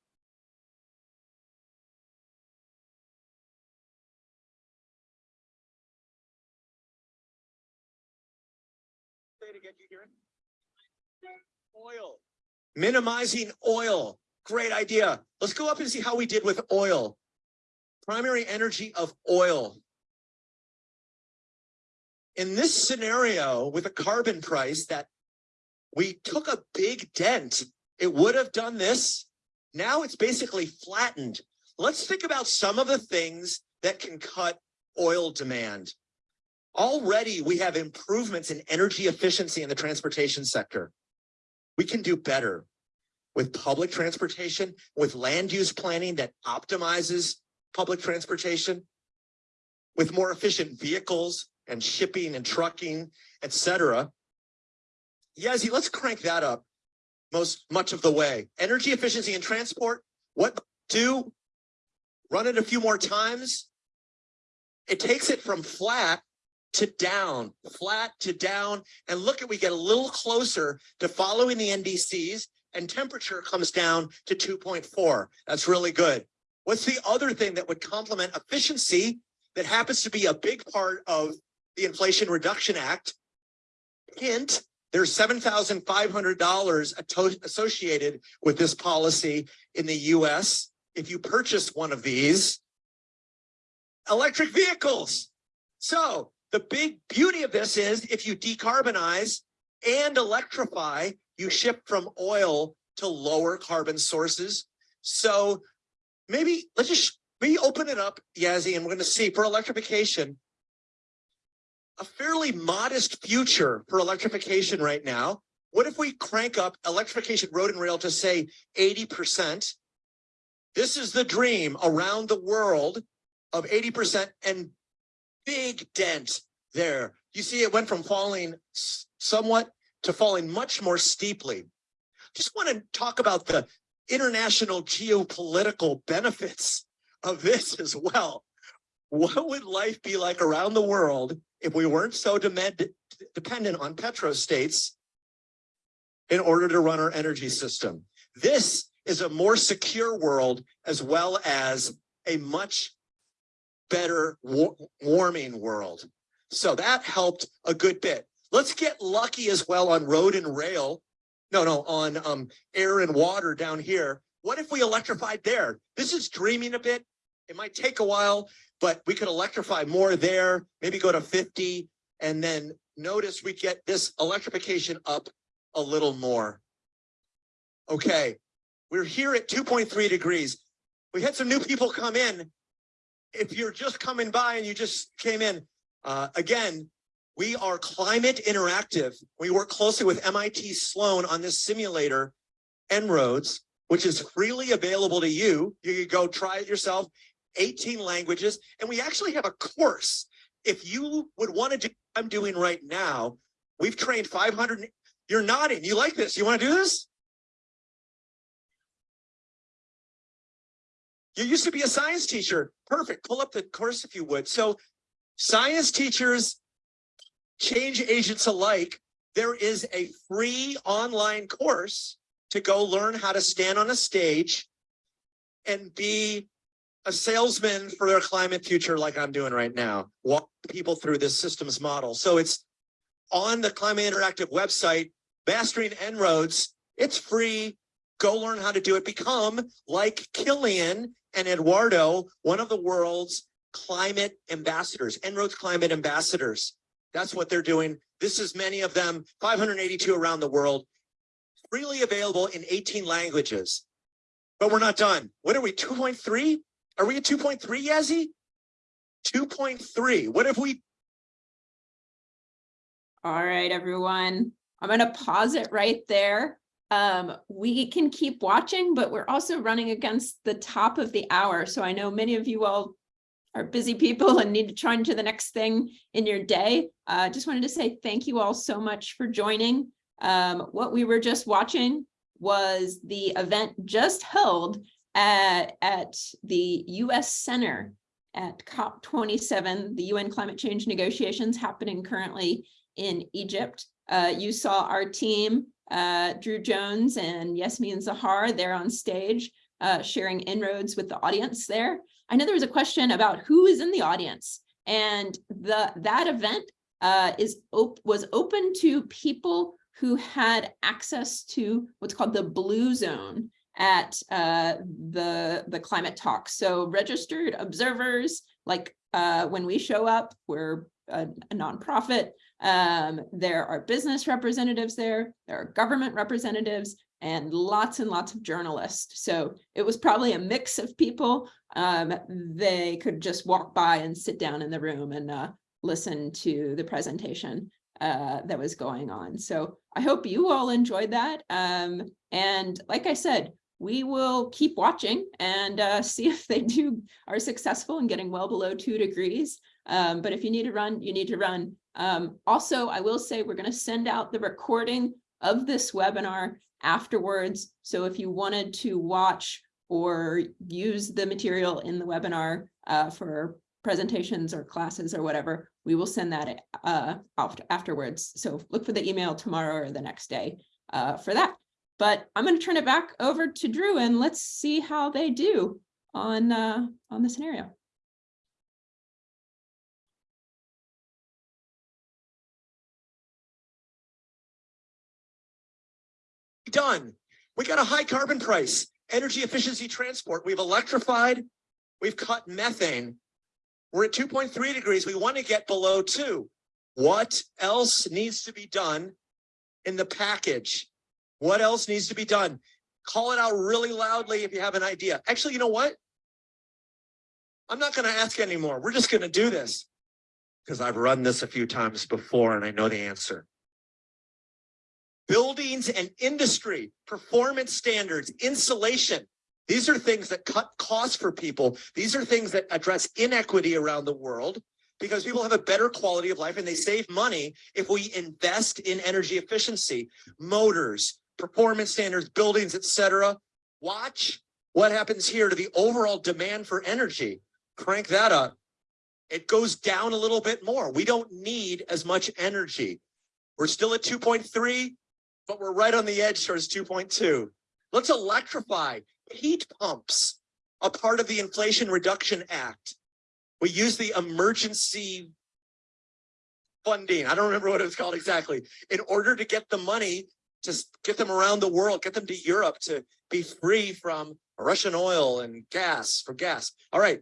Oil. Minimizing oil. Great idea. Let's go up and see how we did with oil. Primary energy of oil. In this scenario with a carbon price that we took a big dent, it would have done this. Now it's basically flattened. Let's think about some of the things that can cut oil demand. Already we have improvements in energy efficiency in the transportation sector. We can do better with public transportation, with land use planning that optimizes public transportation, with more efficient vehicles and shipping and trucking, et cetera. Yazzie, let's crank that up most much of the way. Energy efficiency in transport, what do? Run it a few more times. It takes it from flat to down, flat to down. And look at, we get a little closer to following the NDCs and temperature comes down to 2.4. That's really good. What's the other thing that would complement efficiency that happens to be a big part of the Inflation Reduction Act? Hint, there's $7,500 associated with this policy in the US. If you purchase one of these, electric vehicles. So the big beauty of this is if you decarbonize and electrify, you shift from oil to lower carbon sources. So maybe let's just maybe open it up, Yazzie, and we're going to see for electrification, a fairly modest future for electrification right now. What if we crank up electrification road and rail to say 80%? This is the dream around the world of 80% and big dent there. You see it went from falling somewhat to falling much more steeply. Just want to talk about the international geopolitical benefits of this as well. What would life be like around the world if we weren't so demand, dependent on petrostates in order to run our energy system? This is a more secure world as well as a much better war warming world. So that helped a good bit. Let's get lucky as well on road and rail. No, no, on um, air and water down here. What if we electrified there? This is dreaming a bit. It might take a while, but we could electrify more there, maybe go to 50, and then notice we get this electrification up a little more. Okay, we're here at 2.3 degrees. We had some new people come in. If you're just coming by and you just came in, uh, again, we are climate interactive. We work closely with MIT Sloan on this simulator, En-ROADS, which is freely available to you. You can go try it yourself, 18 languages. And we actually have a course. If you would want to do what I'm doing right now, we've trained 500. You're nodding. You like this. You want to do this? You used to be a science teacher. Perfect. Pull up the course if you would. So science teachers change agents alike, there is a free online course to go learn how to stand on a stage and be a salesman for their climate future like I'm doing right now, walk people through this systems model. So it's on the Climate Interactive website, mastering En-ROADS. It's free. Go learn how to do it. Become like Killian and Eduardo, one of the world's climate ambassadors, En-ROADS climate ambassadors. That's what they're doing. This is many of them, 582 around the world, freely available in 18 languages. But we're not done. What are we, 2.3? Are we at 2.3, Yazzie? 2.3. What if we All right, everyone. I'm going to pause it right there. Um, we can keep watching, but we're also running against the top of the hour. So I know many of you all are busy people and need to try into the next thing in your day. I uh, just wanted to say thank you all so much for joining. Um, what we were just watching was the event just held at, at the US Center at COP twenty-seven, the UN climate change negotiations happening currently in Egypt. Uh, you saw our team, uh, Drew Jones and Yasmin Zahar there on stage, uh, sharing En-ROADS with the audience there. I know there was a question about who is in the audience and the, that event uh, is op was open to people who had access to what's called the blue zone at uh, the, the climate talk. So registered observers, like uh, when we show up, we're a, a nonprofit. Um, there are business representatives there, there are government representatives, and lots and lots of journalists. So it was probably a mix of people. Um, they could just walk by and sit down in the room and uh, listen to the presentation uh, that was going on. So I hope you all enjoyed that. Um, and like I said, we will keep watching and uh, see if they do are successful in getting well below two degrees. Um, but if you need to run, you need to run. Um, also, I will say we're going to send out the recording of this webinar afterwards. So if you wanted to watch or use the material in the webinar uh, for presentations or classes or whatever, we will send that uh, afterwards. So look for the email tomorrow or the next day uh, for that. But I'm going to turn it back over to Drew and let's see how they do on uh, on the scenario. Done. We got a high carbon price, energy efficiency transport. We've electrified, we've cut methane. We're at 2.3 degrees. We want to get below two. What else needs to be done in the package? What else needs to be done? Call it out really loudly if you have an idea. Actually, you know what? I'm not going to ask anymore. We're just going to do this because I've run this a few times before and I know the answer. Buildings and industry, performance standards, insulation. These are things that cut costs for people. These are things that address inequity around the world because people have a better quality of life and they save money if we invest in energy efficiency, motors, performance standards, buildings, etc. Watch what happens here to the overall demand for energy. Crank that up. It goes down a little bit more. We don't need as much energy. We're still at 2.3, but we're right on the edge towards 2.2. Let's electrify heat pumps, a part of the Inflation Reduction Act. We use the emergency funding. I don't remember what it was called exactly in order to get the money to get them around the world, get them to Europe to be free from Russian oil and gas for gas. All right.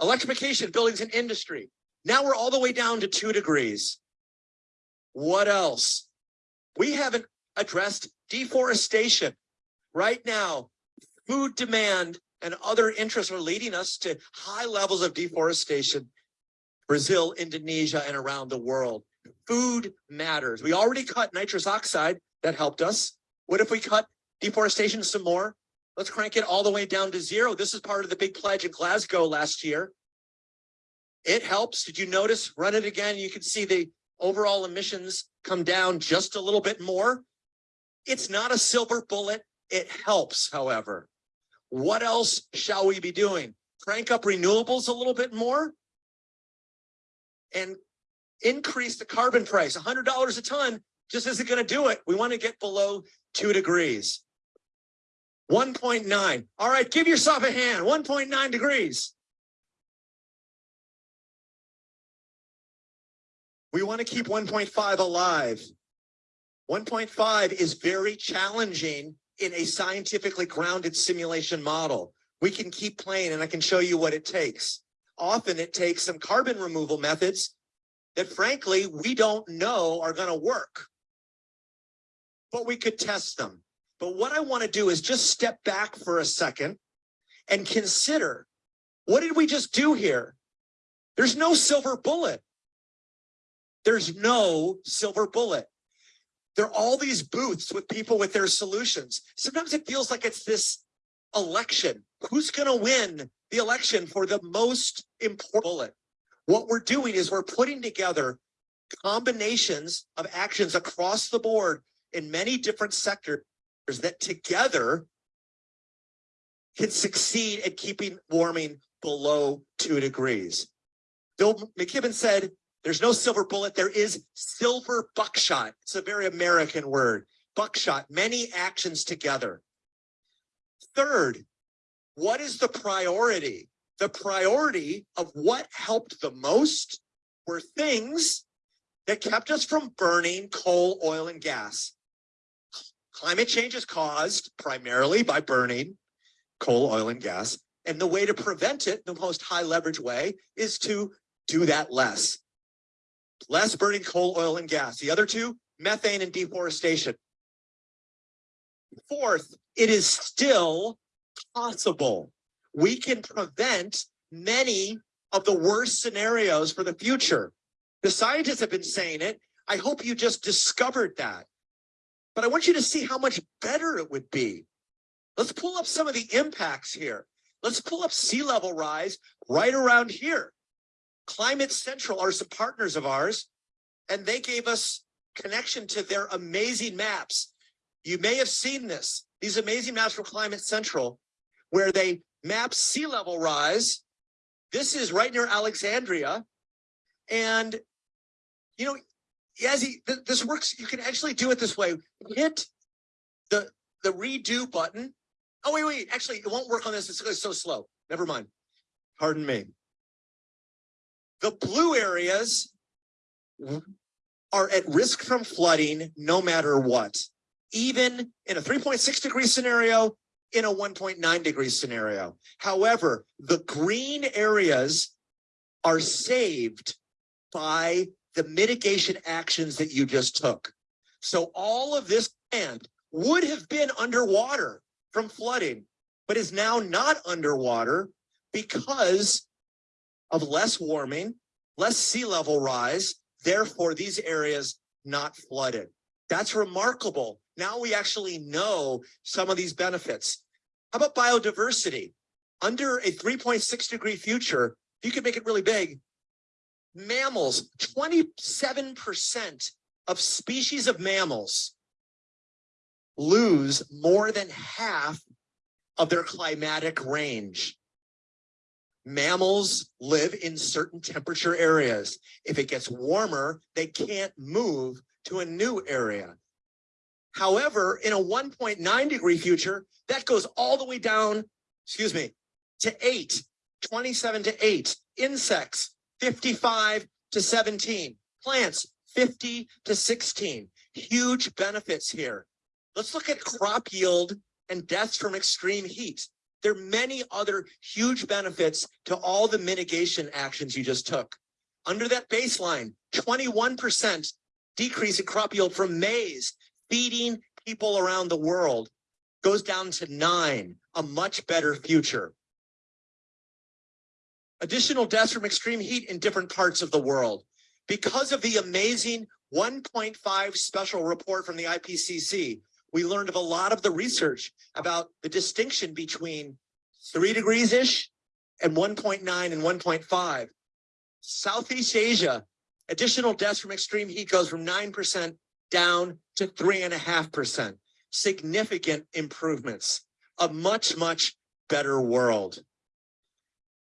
Electrification, buildings and industry. Now we're all the way down to two degrees. What else? We haven't addressed deforestation. Right now, food demand and other interests are leading us to high levels of deforestation. Brazil, Indonesia, and around the world. Food matters. We already cut nitrous oxide. That helped us. What if we cut deforestation some more? Let's crank it all the way down to zero. This is part of the big pledge in Glasgow last year. It helps. Did you notice? Run it again. You can see the overall emissions come down just a little bit more. It's not a silver bullet. It helps, however. What else shall we be doing? Crank up renewables a little bit more and increase the carbon price. $100 a ton just isn't going to do it. We want to get below two degrees. 1.9. All right, give yourself a hand. 1.9 degrees. We want to keep 1.5 alive. 1.5 is very challenging in a scientifically grounded simulation model. We can keep playing and I can show you what it takes. Often it takes some carbon removal methods that frankly, we don't know are going to work. But we could test them. But what I want to do is just step back for a second and consider, what did we just do here? There's no silver bullet. There's no silver bullet. There are all these booths with people with their solutions. Sometimes it feels like it's this election. Who's going to win the election for the most important bullet? What we're doing is we're putting together combinations of actions across the board in many different sectors that together can succeed at keeping warming below two degrees. Bill McKibben said, there's no silver bullet, there is silver buckshot. It's a very American word. Buckshot, many actions together. Third, what is the priority? The priority of what helped the most were things that kept us from burning coal, oil, and gas. Climate change is caused primarily by burning coal, oil, and gas. And the way to prevent it, the most high leverage way, is to do that less. Less burning coal, oil, and gas. The other two, methane and deforestation. Fourth, it is still possible. We can prevent many of the worst scenarios for the future. The scientists have been saying it. I hope you just discovered that. But I want you to see how much better it would be. Let's pull up some of the impacts here. Let's pull up sea level rise right around here. Climate Central are some partners of ours, and they gave us connection to their amazing maps. You may have seen this, these amazing maps from Climate Central, where they map sea level rise. This is right near Alexandria. And, you know, Yazzie, th this works, you can actually do it this way. Hit the, the redo button. Oh, wait, wait, actually, it won't work on this. It's so slow. Never mind. Pardon me. The blue areas are at risk from flooding no matter what. Even in a 3.6 degree scenario, in a 1.9 degree scenario. However, the green areas are saved by the mitigation actions that you just took. So all of this land would have been underwater from flooding, but is now not underwater because of less warming, less sea level rise, therefore these areas not flooded. That's remarkable. Now we actually know some of these benefits. How about biodiversity? Under a 3.6 degree future, if you could make it really big. Mammals, 27% of species of mammals lose more than half of their climatic range. Mammals live in certain temperature areas. If it gets warmer, they can't move to a new area. However, in a 1.9 degree future, that goes all the way down, excuse me, to eight, 27 to eight. Insects, 55 to 17. Plants, 50 to 16. Huge benefits here. Let's look at crop yield and deaths from extreme heat. There are many other huge benefits to all the mitigation actions you just took. Under that baseline, 21% decrease in crop yield from maize, feeding people around the world goes down to nine, a much better future. Additional deaths from extreme heat in different parts of the world. Because of the amazing 1.5 special report from the IPCC, we learned of a lot of the research about the distinction between three degrees-ish and 1.9 and 1.5. Southeast Asia, additional deaths from extreme heat goes from 9% down to 3.5%. Significant improvements, a much, much better world.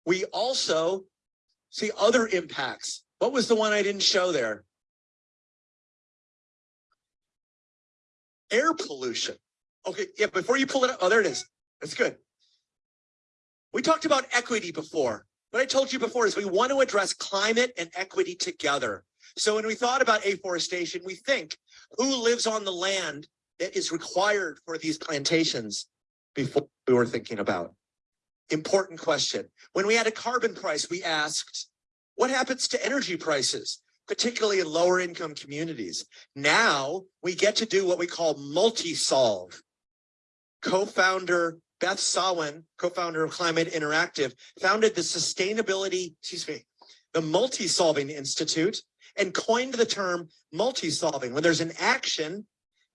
We also see other impacts. What was the one I didn't show there? Air pollution. Okay, yeah, before you pull it up, oh, there it is. That's good. We talked about equity before. What I told you before is we want to address climate and equity together. So when we thought about afforestation, we think who lives on the land that is required for these plantations before we were thinking about. Important question. When we had a carbon price, we asked, what happens to energy prices, particularly in lower income communities? Now we get to do what we call multi-solve. Co-founder Beth Sawin, co-founder of Climate Interactive, founded the Sustainability, excuse me, the Multi-Solving Institute and coined the term multi-solving when there's an action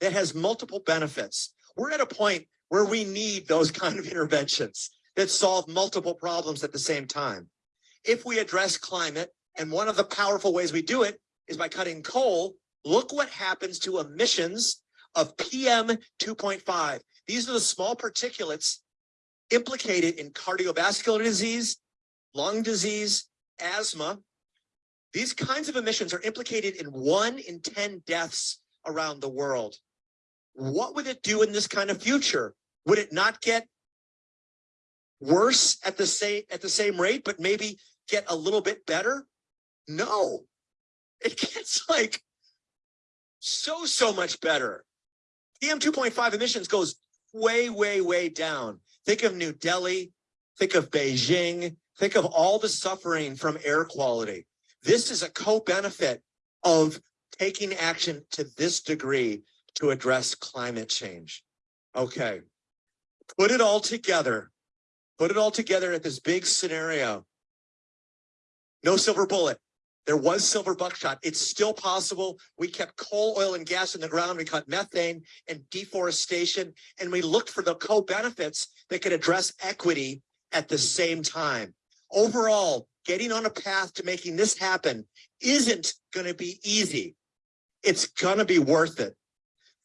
that has multiple benefits. We're at a point where we need those kind of interventions that solve multiple problems at the same time. If we address climate, and one of the powerful ways we do it is by cutting coal, look what happens to emissions of PM 2.5. These are the small particulates implicated in cardiovascular disease lung disease, asthma. These kinds of emissions are implicated in one in 10 deaths around the world. What would it do in this kind of future? Would it not get worse at the same, at the same rate, but maybe get a little bit better? No, it gets like so, so much better. PM two point five emissions goes way, way, way down. Think of New Delhi, think of Beijing, think of all the suffering from air quality. This is a co-benefit of taking action to this degree to address climate change. Okay, put it all together. Put it all together at this big scenario. No silver bullet. There was silver buckshot. It's still possible. We kept coal, oil, and gas in the ground. We cut methane and deforestation, and we looked for the co-benefits that could address equity at the same time. Overall, getting on a path to making this happen isn't going to be easy. It's going to be worth it.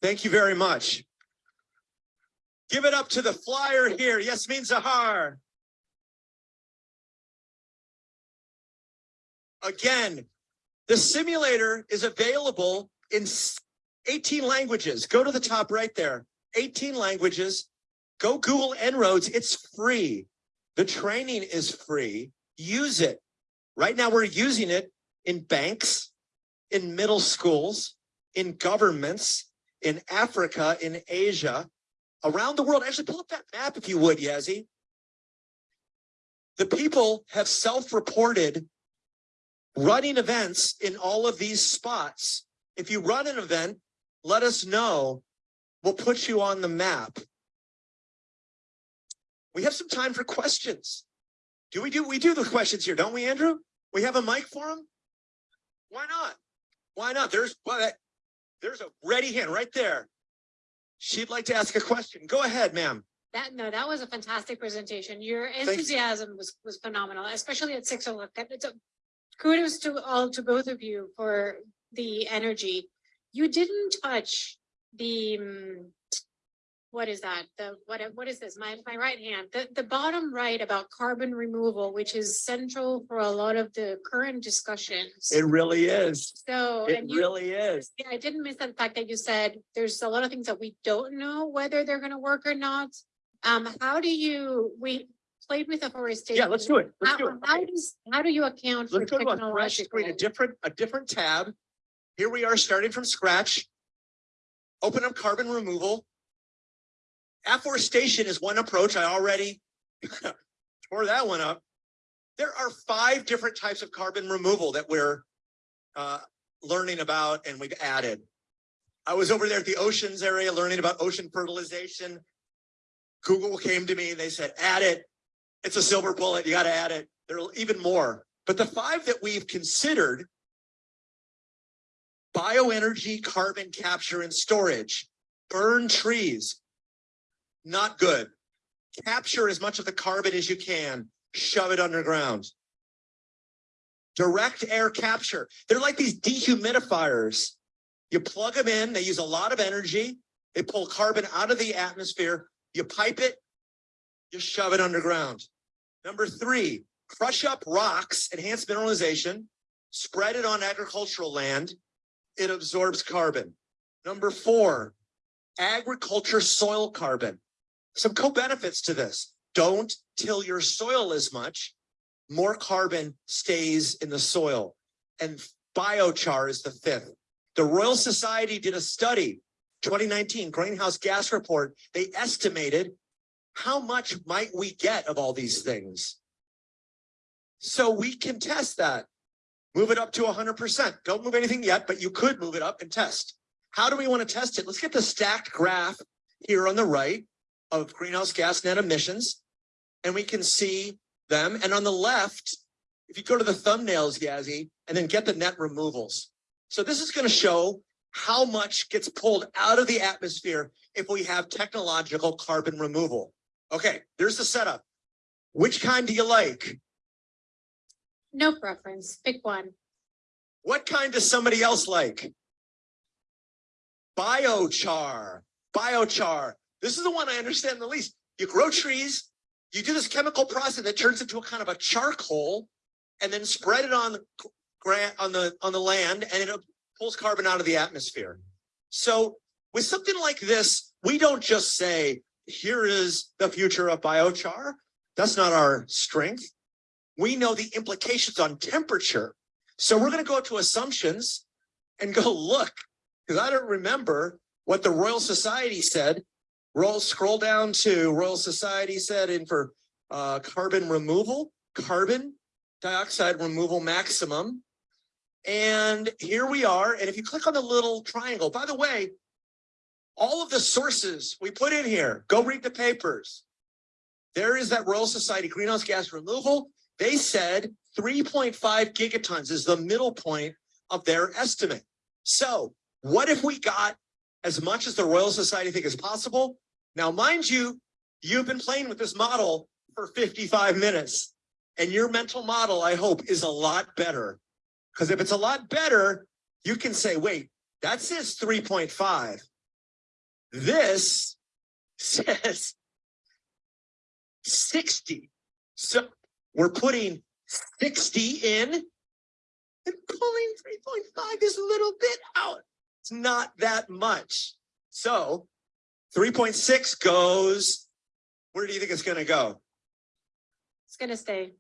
Thank you very much. Give it up to the flyer here, Yasmin Zahar. Again, the simulator is available in 18 languages. Go to the top right there, 18 languages. Go Google En-ROADS, it's free. The training is free. Use it. Right now, we're using it in banks, in middle schools, in governments, in Africa, in Asia, around the world. Actually, pull up that map if you would, Yazzie. The people have self-reported running events in all of these spots. If you run an event, let us know. We'll put you on the map. We have some time for questions. Do we do, we do the questions here, don't we, Andrew? We have a mic for them? Why not? Why not? There's, well, that- there's a ready hand right there. She'd like to ask a question. Go ahead, ma'am. That, no, that was a fantastic presentation. Your you. enthusiasm was, was phenomenal, especially at six o'clock. It's a- Kudos to all, to both of you for the energy. You didn't touch the, mm, what is that? The, what, what is this? My, my right hand, the, the bottom right about carbon removal, which is central for a lot of the current discussions. It really is. So, It you, really is. yeah, I didn't miss the fact that you said there's a lot of things that we don't know whether they're gonna work or not. Um, how do you, we played with afforestation. Yeah, let's do it. Let's How, do it. how Okay. does, how do you account for Let's go to a fresh screen, a technological? different, a different tab. Here we are starting from scratch. Open up carbon removal. Afforestation is one approach. I already tore that one up. There are five different types of carbon removal that we're uh, learning about and we've added. I was over there at the oceans area learning about ocean fertilization. Google came to me, they said, add it. It's a silver bullet, you gotta add it. There are even more. But the five that we've considered, bioenergy, carbon capture and storage, burn trees, not good. Capture as much of the carbon as you can, shove it underground. Direct air capture. They're like these dehumidifiers. You plug them in, they use a lot of energy. They pull carbon out of the atmosphere. You pipe it, you shove it underground. Number three, crush up rocks, enhance mineralization, spread it on agricultural land. It absorbs carbon. Number four, agriculture soil carbon. Some co-benefits to this. Don't till your soil as much. More carbon stays in the soil. And biochar is the fifth. The Royal Society did a study, 2019 greenhouse gas report. They estimated how much might we get of all these things? So we can test that. Move it up to hundred percent. Don't move anything yet, but you could move it up and test. How do we want to test it? Let's get the stacked graph here on the right of greenhouse gas net emissions. And we can see them. And on the left, if you go to the thumbnails, Yazzie, and then get the net removals. So this is going to show how much gets pulled out of the atmosphere if we have technological carbon removal. Okay, there's the setup. Which kind do you like? No preference, pick one. What kind does somebody else like? Biochar, biochar. This is the one I understand the least. You grow trees, You do this chemical process that turns into a kind of a charcoal and then spread it on the on the, on the land and it pulls carbon out of the atmosphere. So with something like this, we don't just say, here is the future of biochar. That's not our strength. We know the implications on temperature. So we're going to go to assumptions and go look, because I don't remember what the Royal Society said. Roll, scroll down to Royal Society said in for uh, carbon removal, carbon dioxide removal maximum. And here we are. And if you click on the little triangle, by the way, all of the sources we put in here, go read the papers. There is that Royal Society greenhouse gas removal. They said 3.5 gigatons is the middle point of their estimate. So what if we got as much as the Royal Society think is possible? Now, mind you, you've been playing with this model for 55 minutes and your mental model, I hope, is a lot better. Because if it's a lot better, you can say, wait, that says 3.5. This says 60. So we're putting 60 in and pulling 3.5 is a little bit out. It's not that much. So 3.6 goes, where do you think it's going to go? It's gonna stay.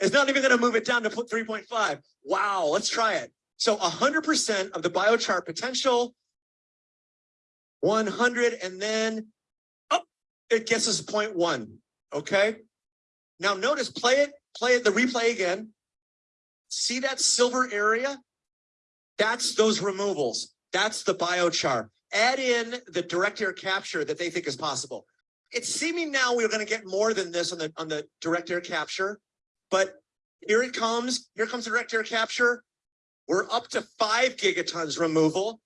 It's not even going to move it down to put 3.5. Wow, let's try it. So 100% of the biochar potential, 100, and then up, it gets us 0.1. Okay. Now notice, play it, play it, the replay again. See that silver area? That's those removals. That's the biochar. Add in the direct air capture that they think is possible. It's seeming now we're going to get more than this on the on the direct air capture, but here it comes. Here comes direct air capture. We're up to five gigatons removal.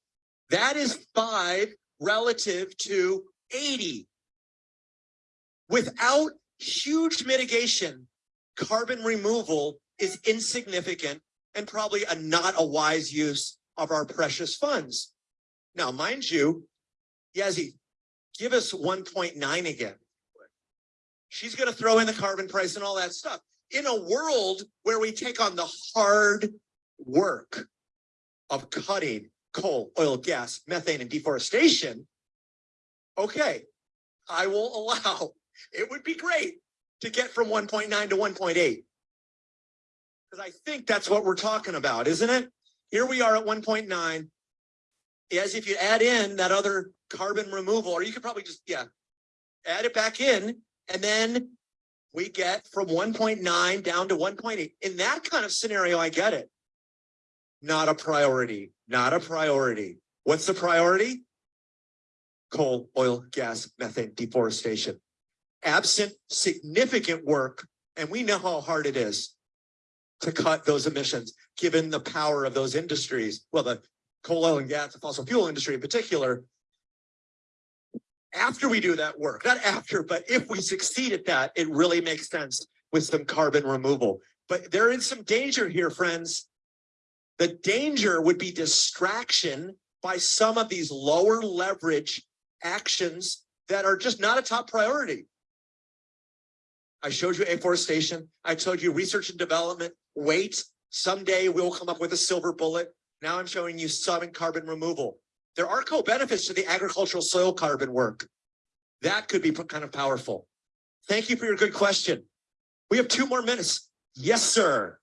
That is five relative to 80. Without huge mitigation, carbon removal is insignificant and probably a not a wise use of our precious funds. Now, mind you, Yazzie, give us 1.9 again. She's going to throw in the carbon price and all that stuff. In a world where we take on the hard work of cutting coal, oil, gas, methane, and deforestation, okay, I will allow, it would be great to get from 1.9 to 1.8. Because I think that's what we're talking about, isn't it? Here we are at 1.9. As if you add in that other carbon removal, or you could probably just, yeah, add it back in, and then we get from 1.9 down to 1.8. In that kind of scenario, I get it. Not a priority, not a priority. What's the priority? Coal, oil, gas, methane, deforestation. Absent significant work, and we know how hard it is to cut those emissions, given the power of those industries. Well, the coal, oil, and gas, the fossil fuel industry in particular. After we do that work, not after, but if we succeed at that, it really makes sense with some carbon removal. But there is some danger here, friends. The danger would be distraction by some of these lower leverage actions that are just not a top priority. I showed you afforestation. I told you research and development. Wait, someday we'll come up with a silver bullet. Now I'm showing you some carbon removal. There are co-benefits to the agricultural soil carbon work. That could be kind of powerful. Thank you for your good question. We have two more minutes. Yes, sir.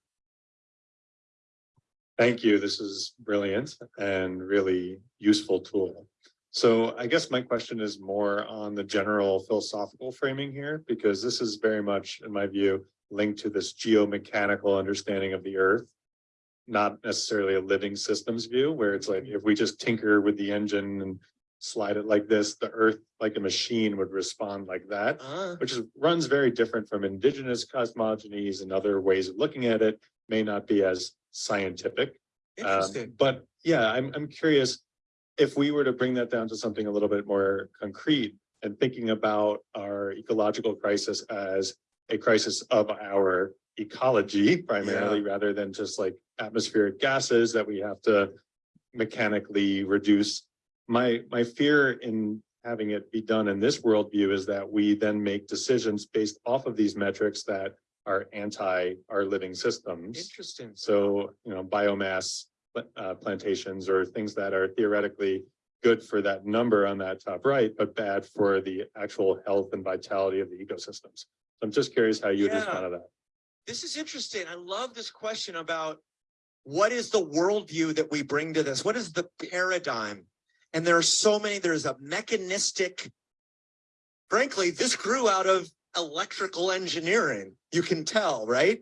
Thank you. This is brilliant and really useful tool. So I guess my question is more on the general philosophical framing here, because this is very much, in my view, linked to this geomechanical understanding of the earth. Not necessarily a living systems view, where it's like, if we just tinker with the engine and slide it like this, the earth, like a machine would respond like that Uh, which is, runs very different from indigenous cosmogonies and other ways of looking at it, may not be as scientific. Um, interesting. But yeah, I'm, I'm curious, if we were to bring that down to something a little bit more concrete and thinking about our ecological crisis as a crisis of our ecology primarily, rather than just like atmospheric gases that we have to mechanically reduce. My, my fear in having it be done in this worldview is that we then make decisions based off of these metrics that are anti our living systems. Interesting. So, you know, biomass uh, plantations or things that are theoretically good for that number on that top right, but bad for the actual health and vitality of the ecosystems. So I'm just curious how you Yeah. respond to that. This is interesting. I love this question about what is the worldview that we bring to this? What is the paradigm? And there are so many, there's a mechanistic, frankly, this grew out of electrical engineering. You can tell, right?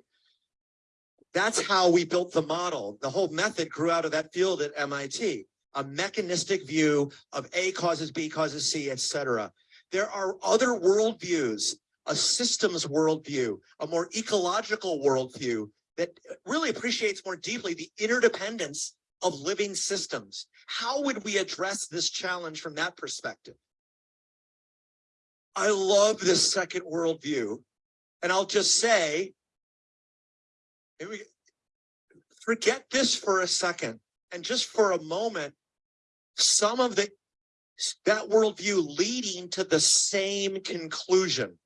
That's how we built the model. The whole method grew out of that field at MIT, a mechanistic view of A causes B causes C, etc. There are other worldviews, a systems worldview, a more ecological worldview that really appreciates more deeply the interdependence of living systems. How would we address this challenge from that perspective? I love this second worldview. And I'll just say, forget this for a second and just for a moment, some of the that worldview leading to the same conclusion.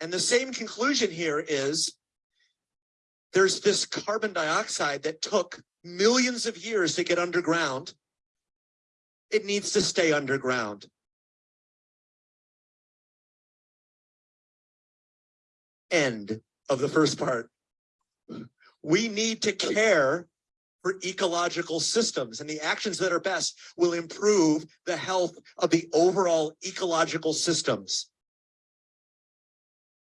And the same conclusion here is there's this carbon dioxide that took millions of years to get underground. It needs to stay underground. End of the first part. We need to care for ecological systems and the actions that are best will improve the health of the overall ecological systems.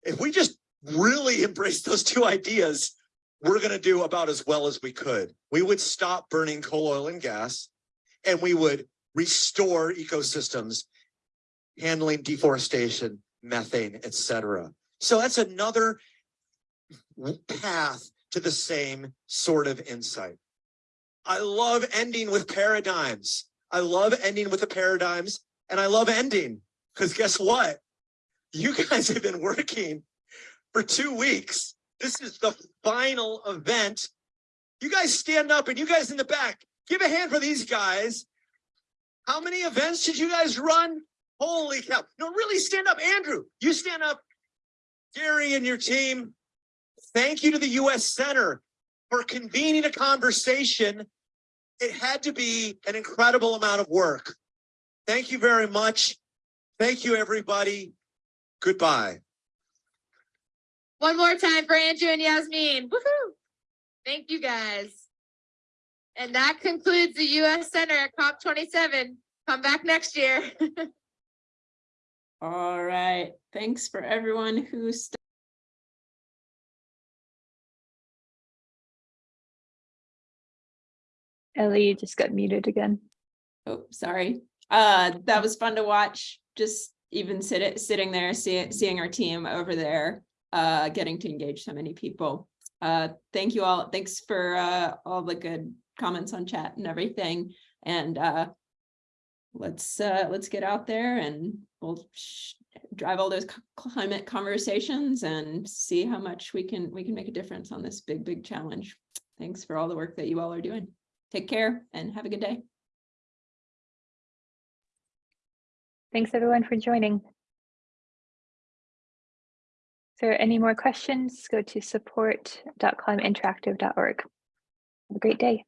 If we just really embrace those two ideas, we're going to do about as well as we could. We would stop burning coal, oil, and gas, and we would restore ecosystems, handling deforestation, methane, etc. So that's another path to the same sort of insight. I love ending with paradigms. I love ending with the paradigms, and I love ending because guess what? You guys have been working for two weeks. This is the final event. You guys stand up and you guys in the back, give a hand for these guys. How many events did you guys run? Holy cow. No, really stand up. Andrew, you stand up. Gary and your team, thank you to the U.S. Center for convening a conversation. It had to be an incredible amount of work. Thank you very much. Thank you, everybody. Goodbye. One more time for Andrew and Yasmin. Woohoo! Thank you guys. And that concludes the US Center at COP twenty-seven. Come back next year. All right, thanks for everyone who st- Ellie, you just got muted again. Oh, sorry. Uh, that was fun to watch. Just even sit it, sitting there, see, seeing our team over there, uh, getting to engage so many people. Uh, thank you all. Thanks for, uh, all the good comments on chat and everything. And, uh, let's, uh, let's get out there and we'll drive all those climate conversations and see how much we can, we can make a difference on this big, big challenge. Thanks for all the work that you all are doing. Take care and have a good day. Thanks everyone for joining. If there are any more questions, go to support.climateinteractive.org. Have a great day.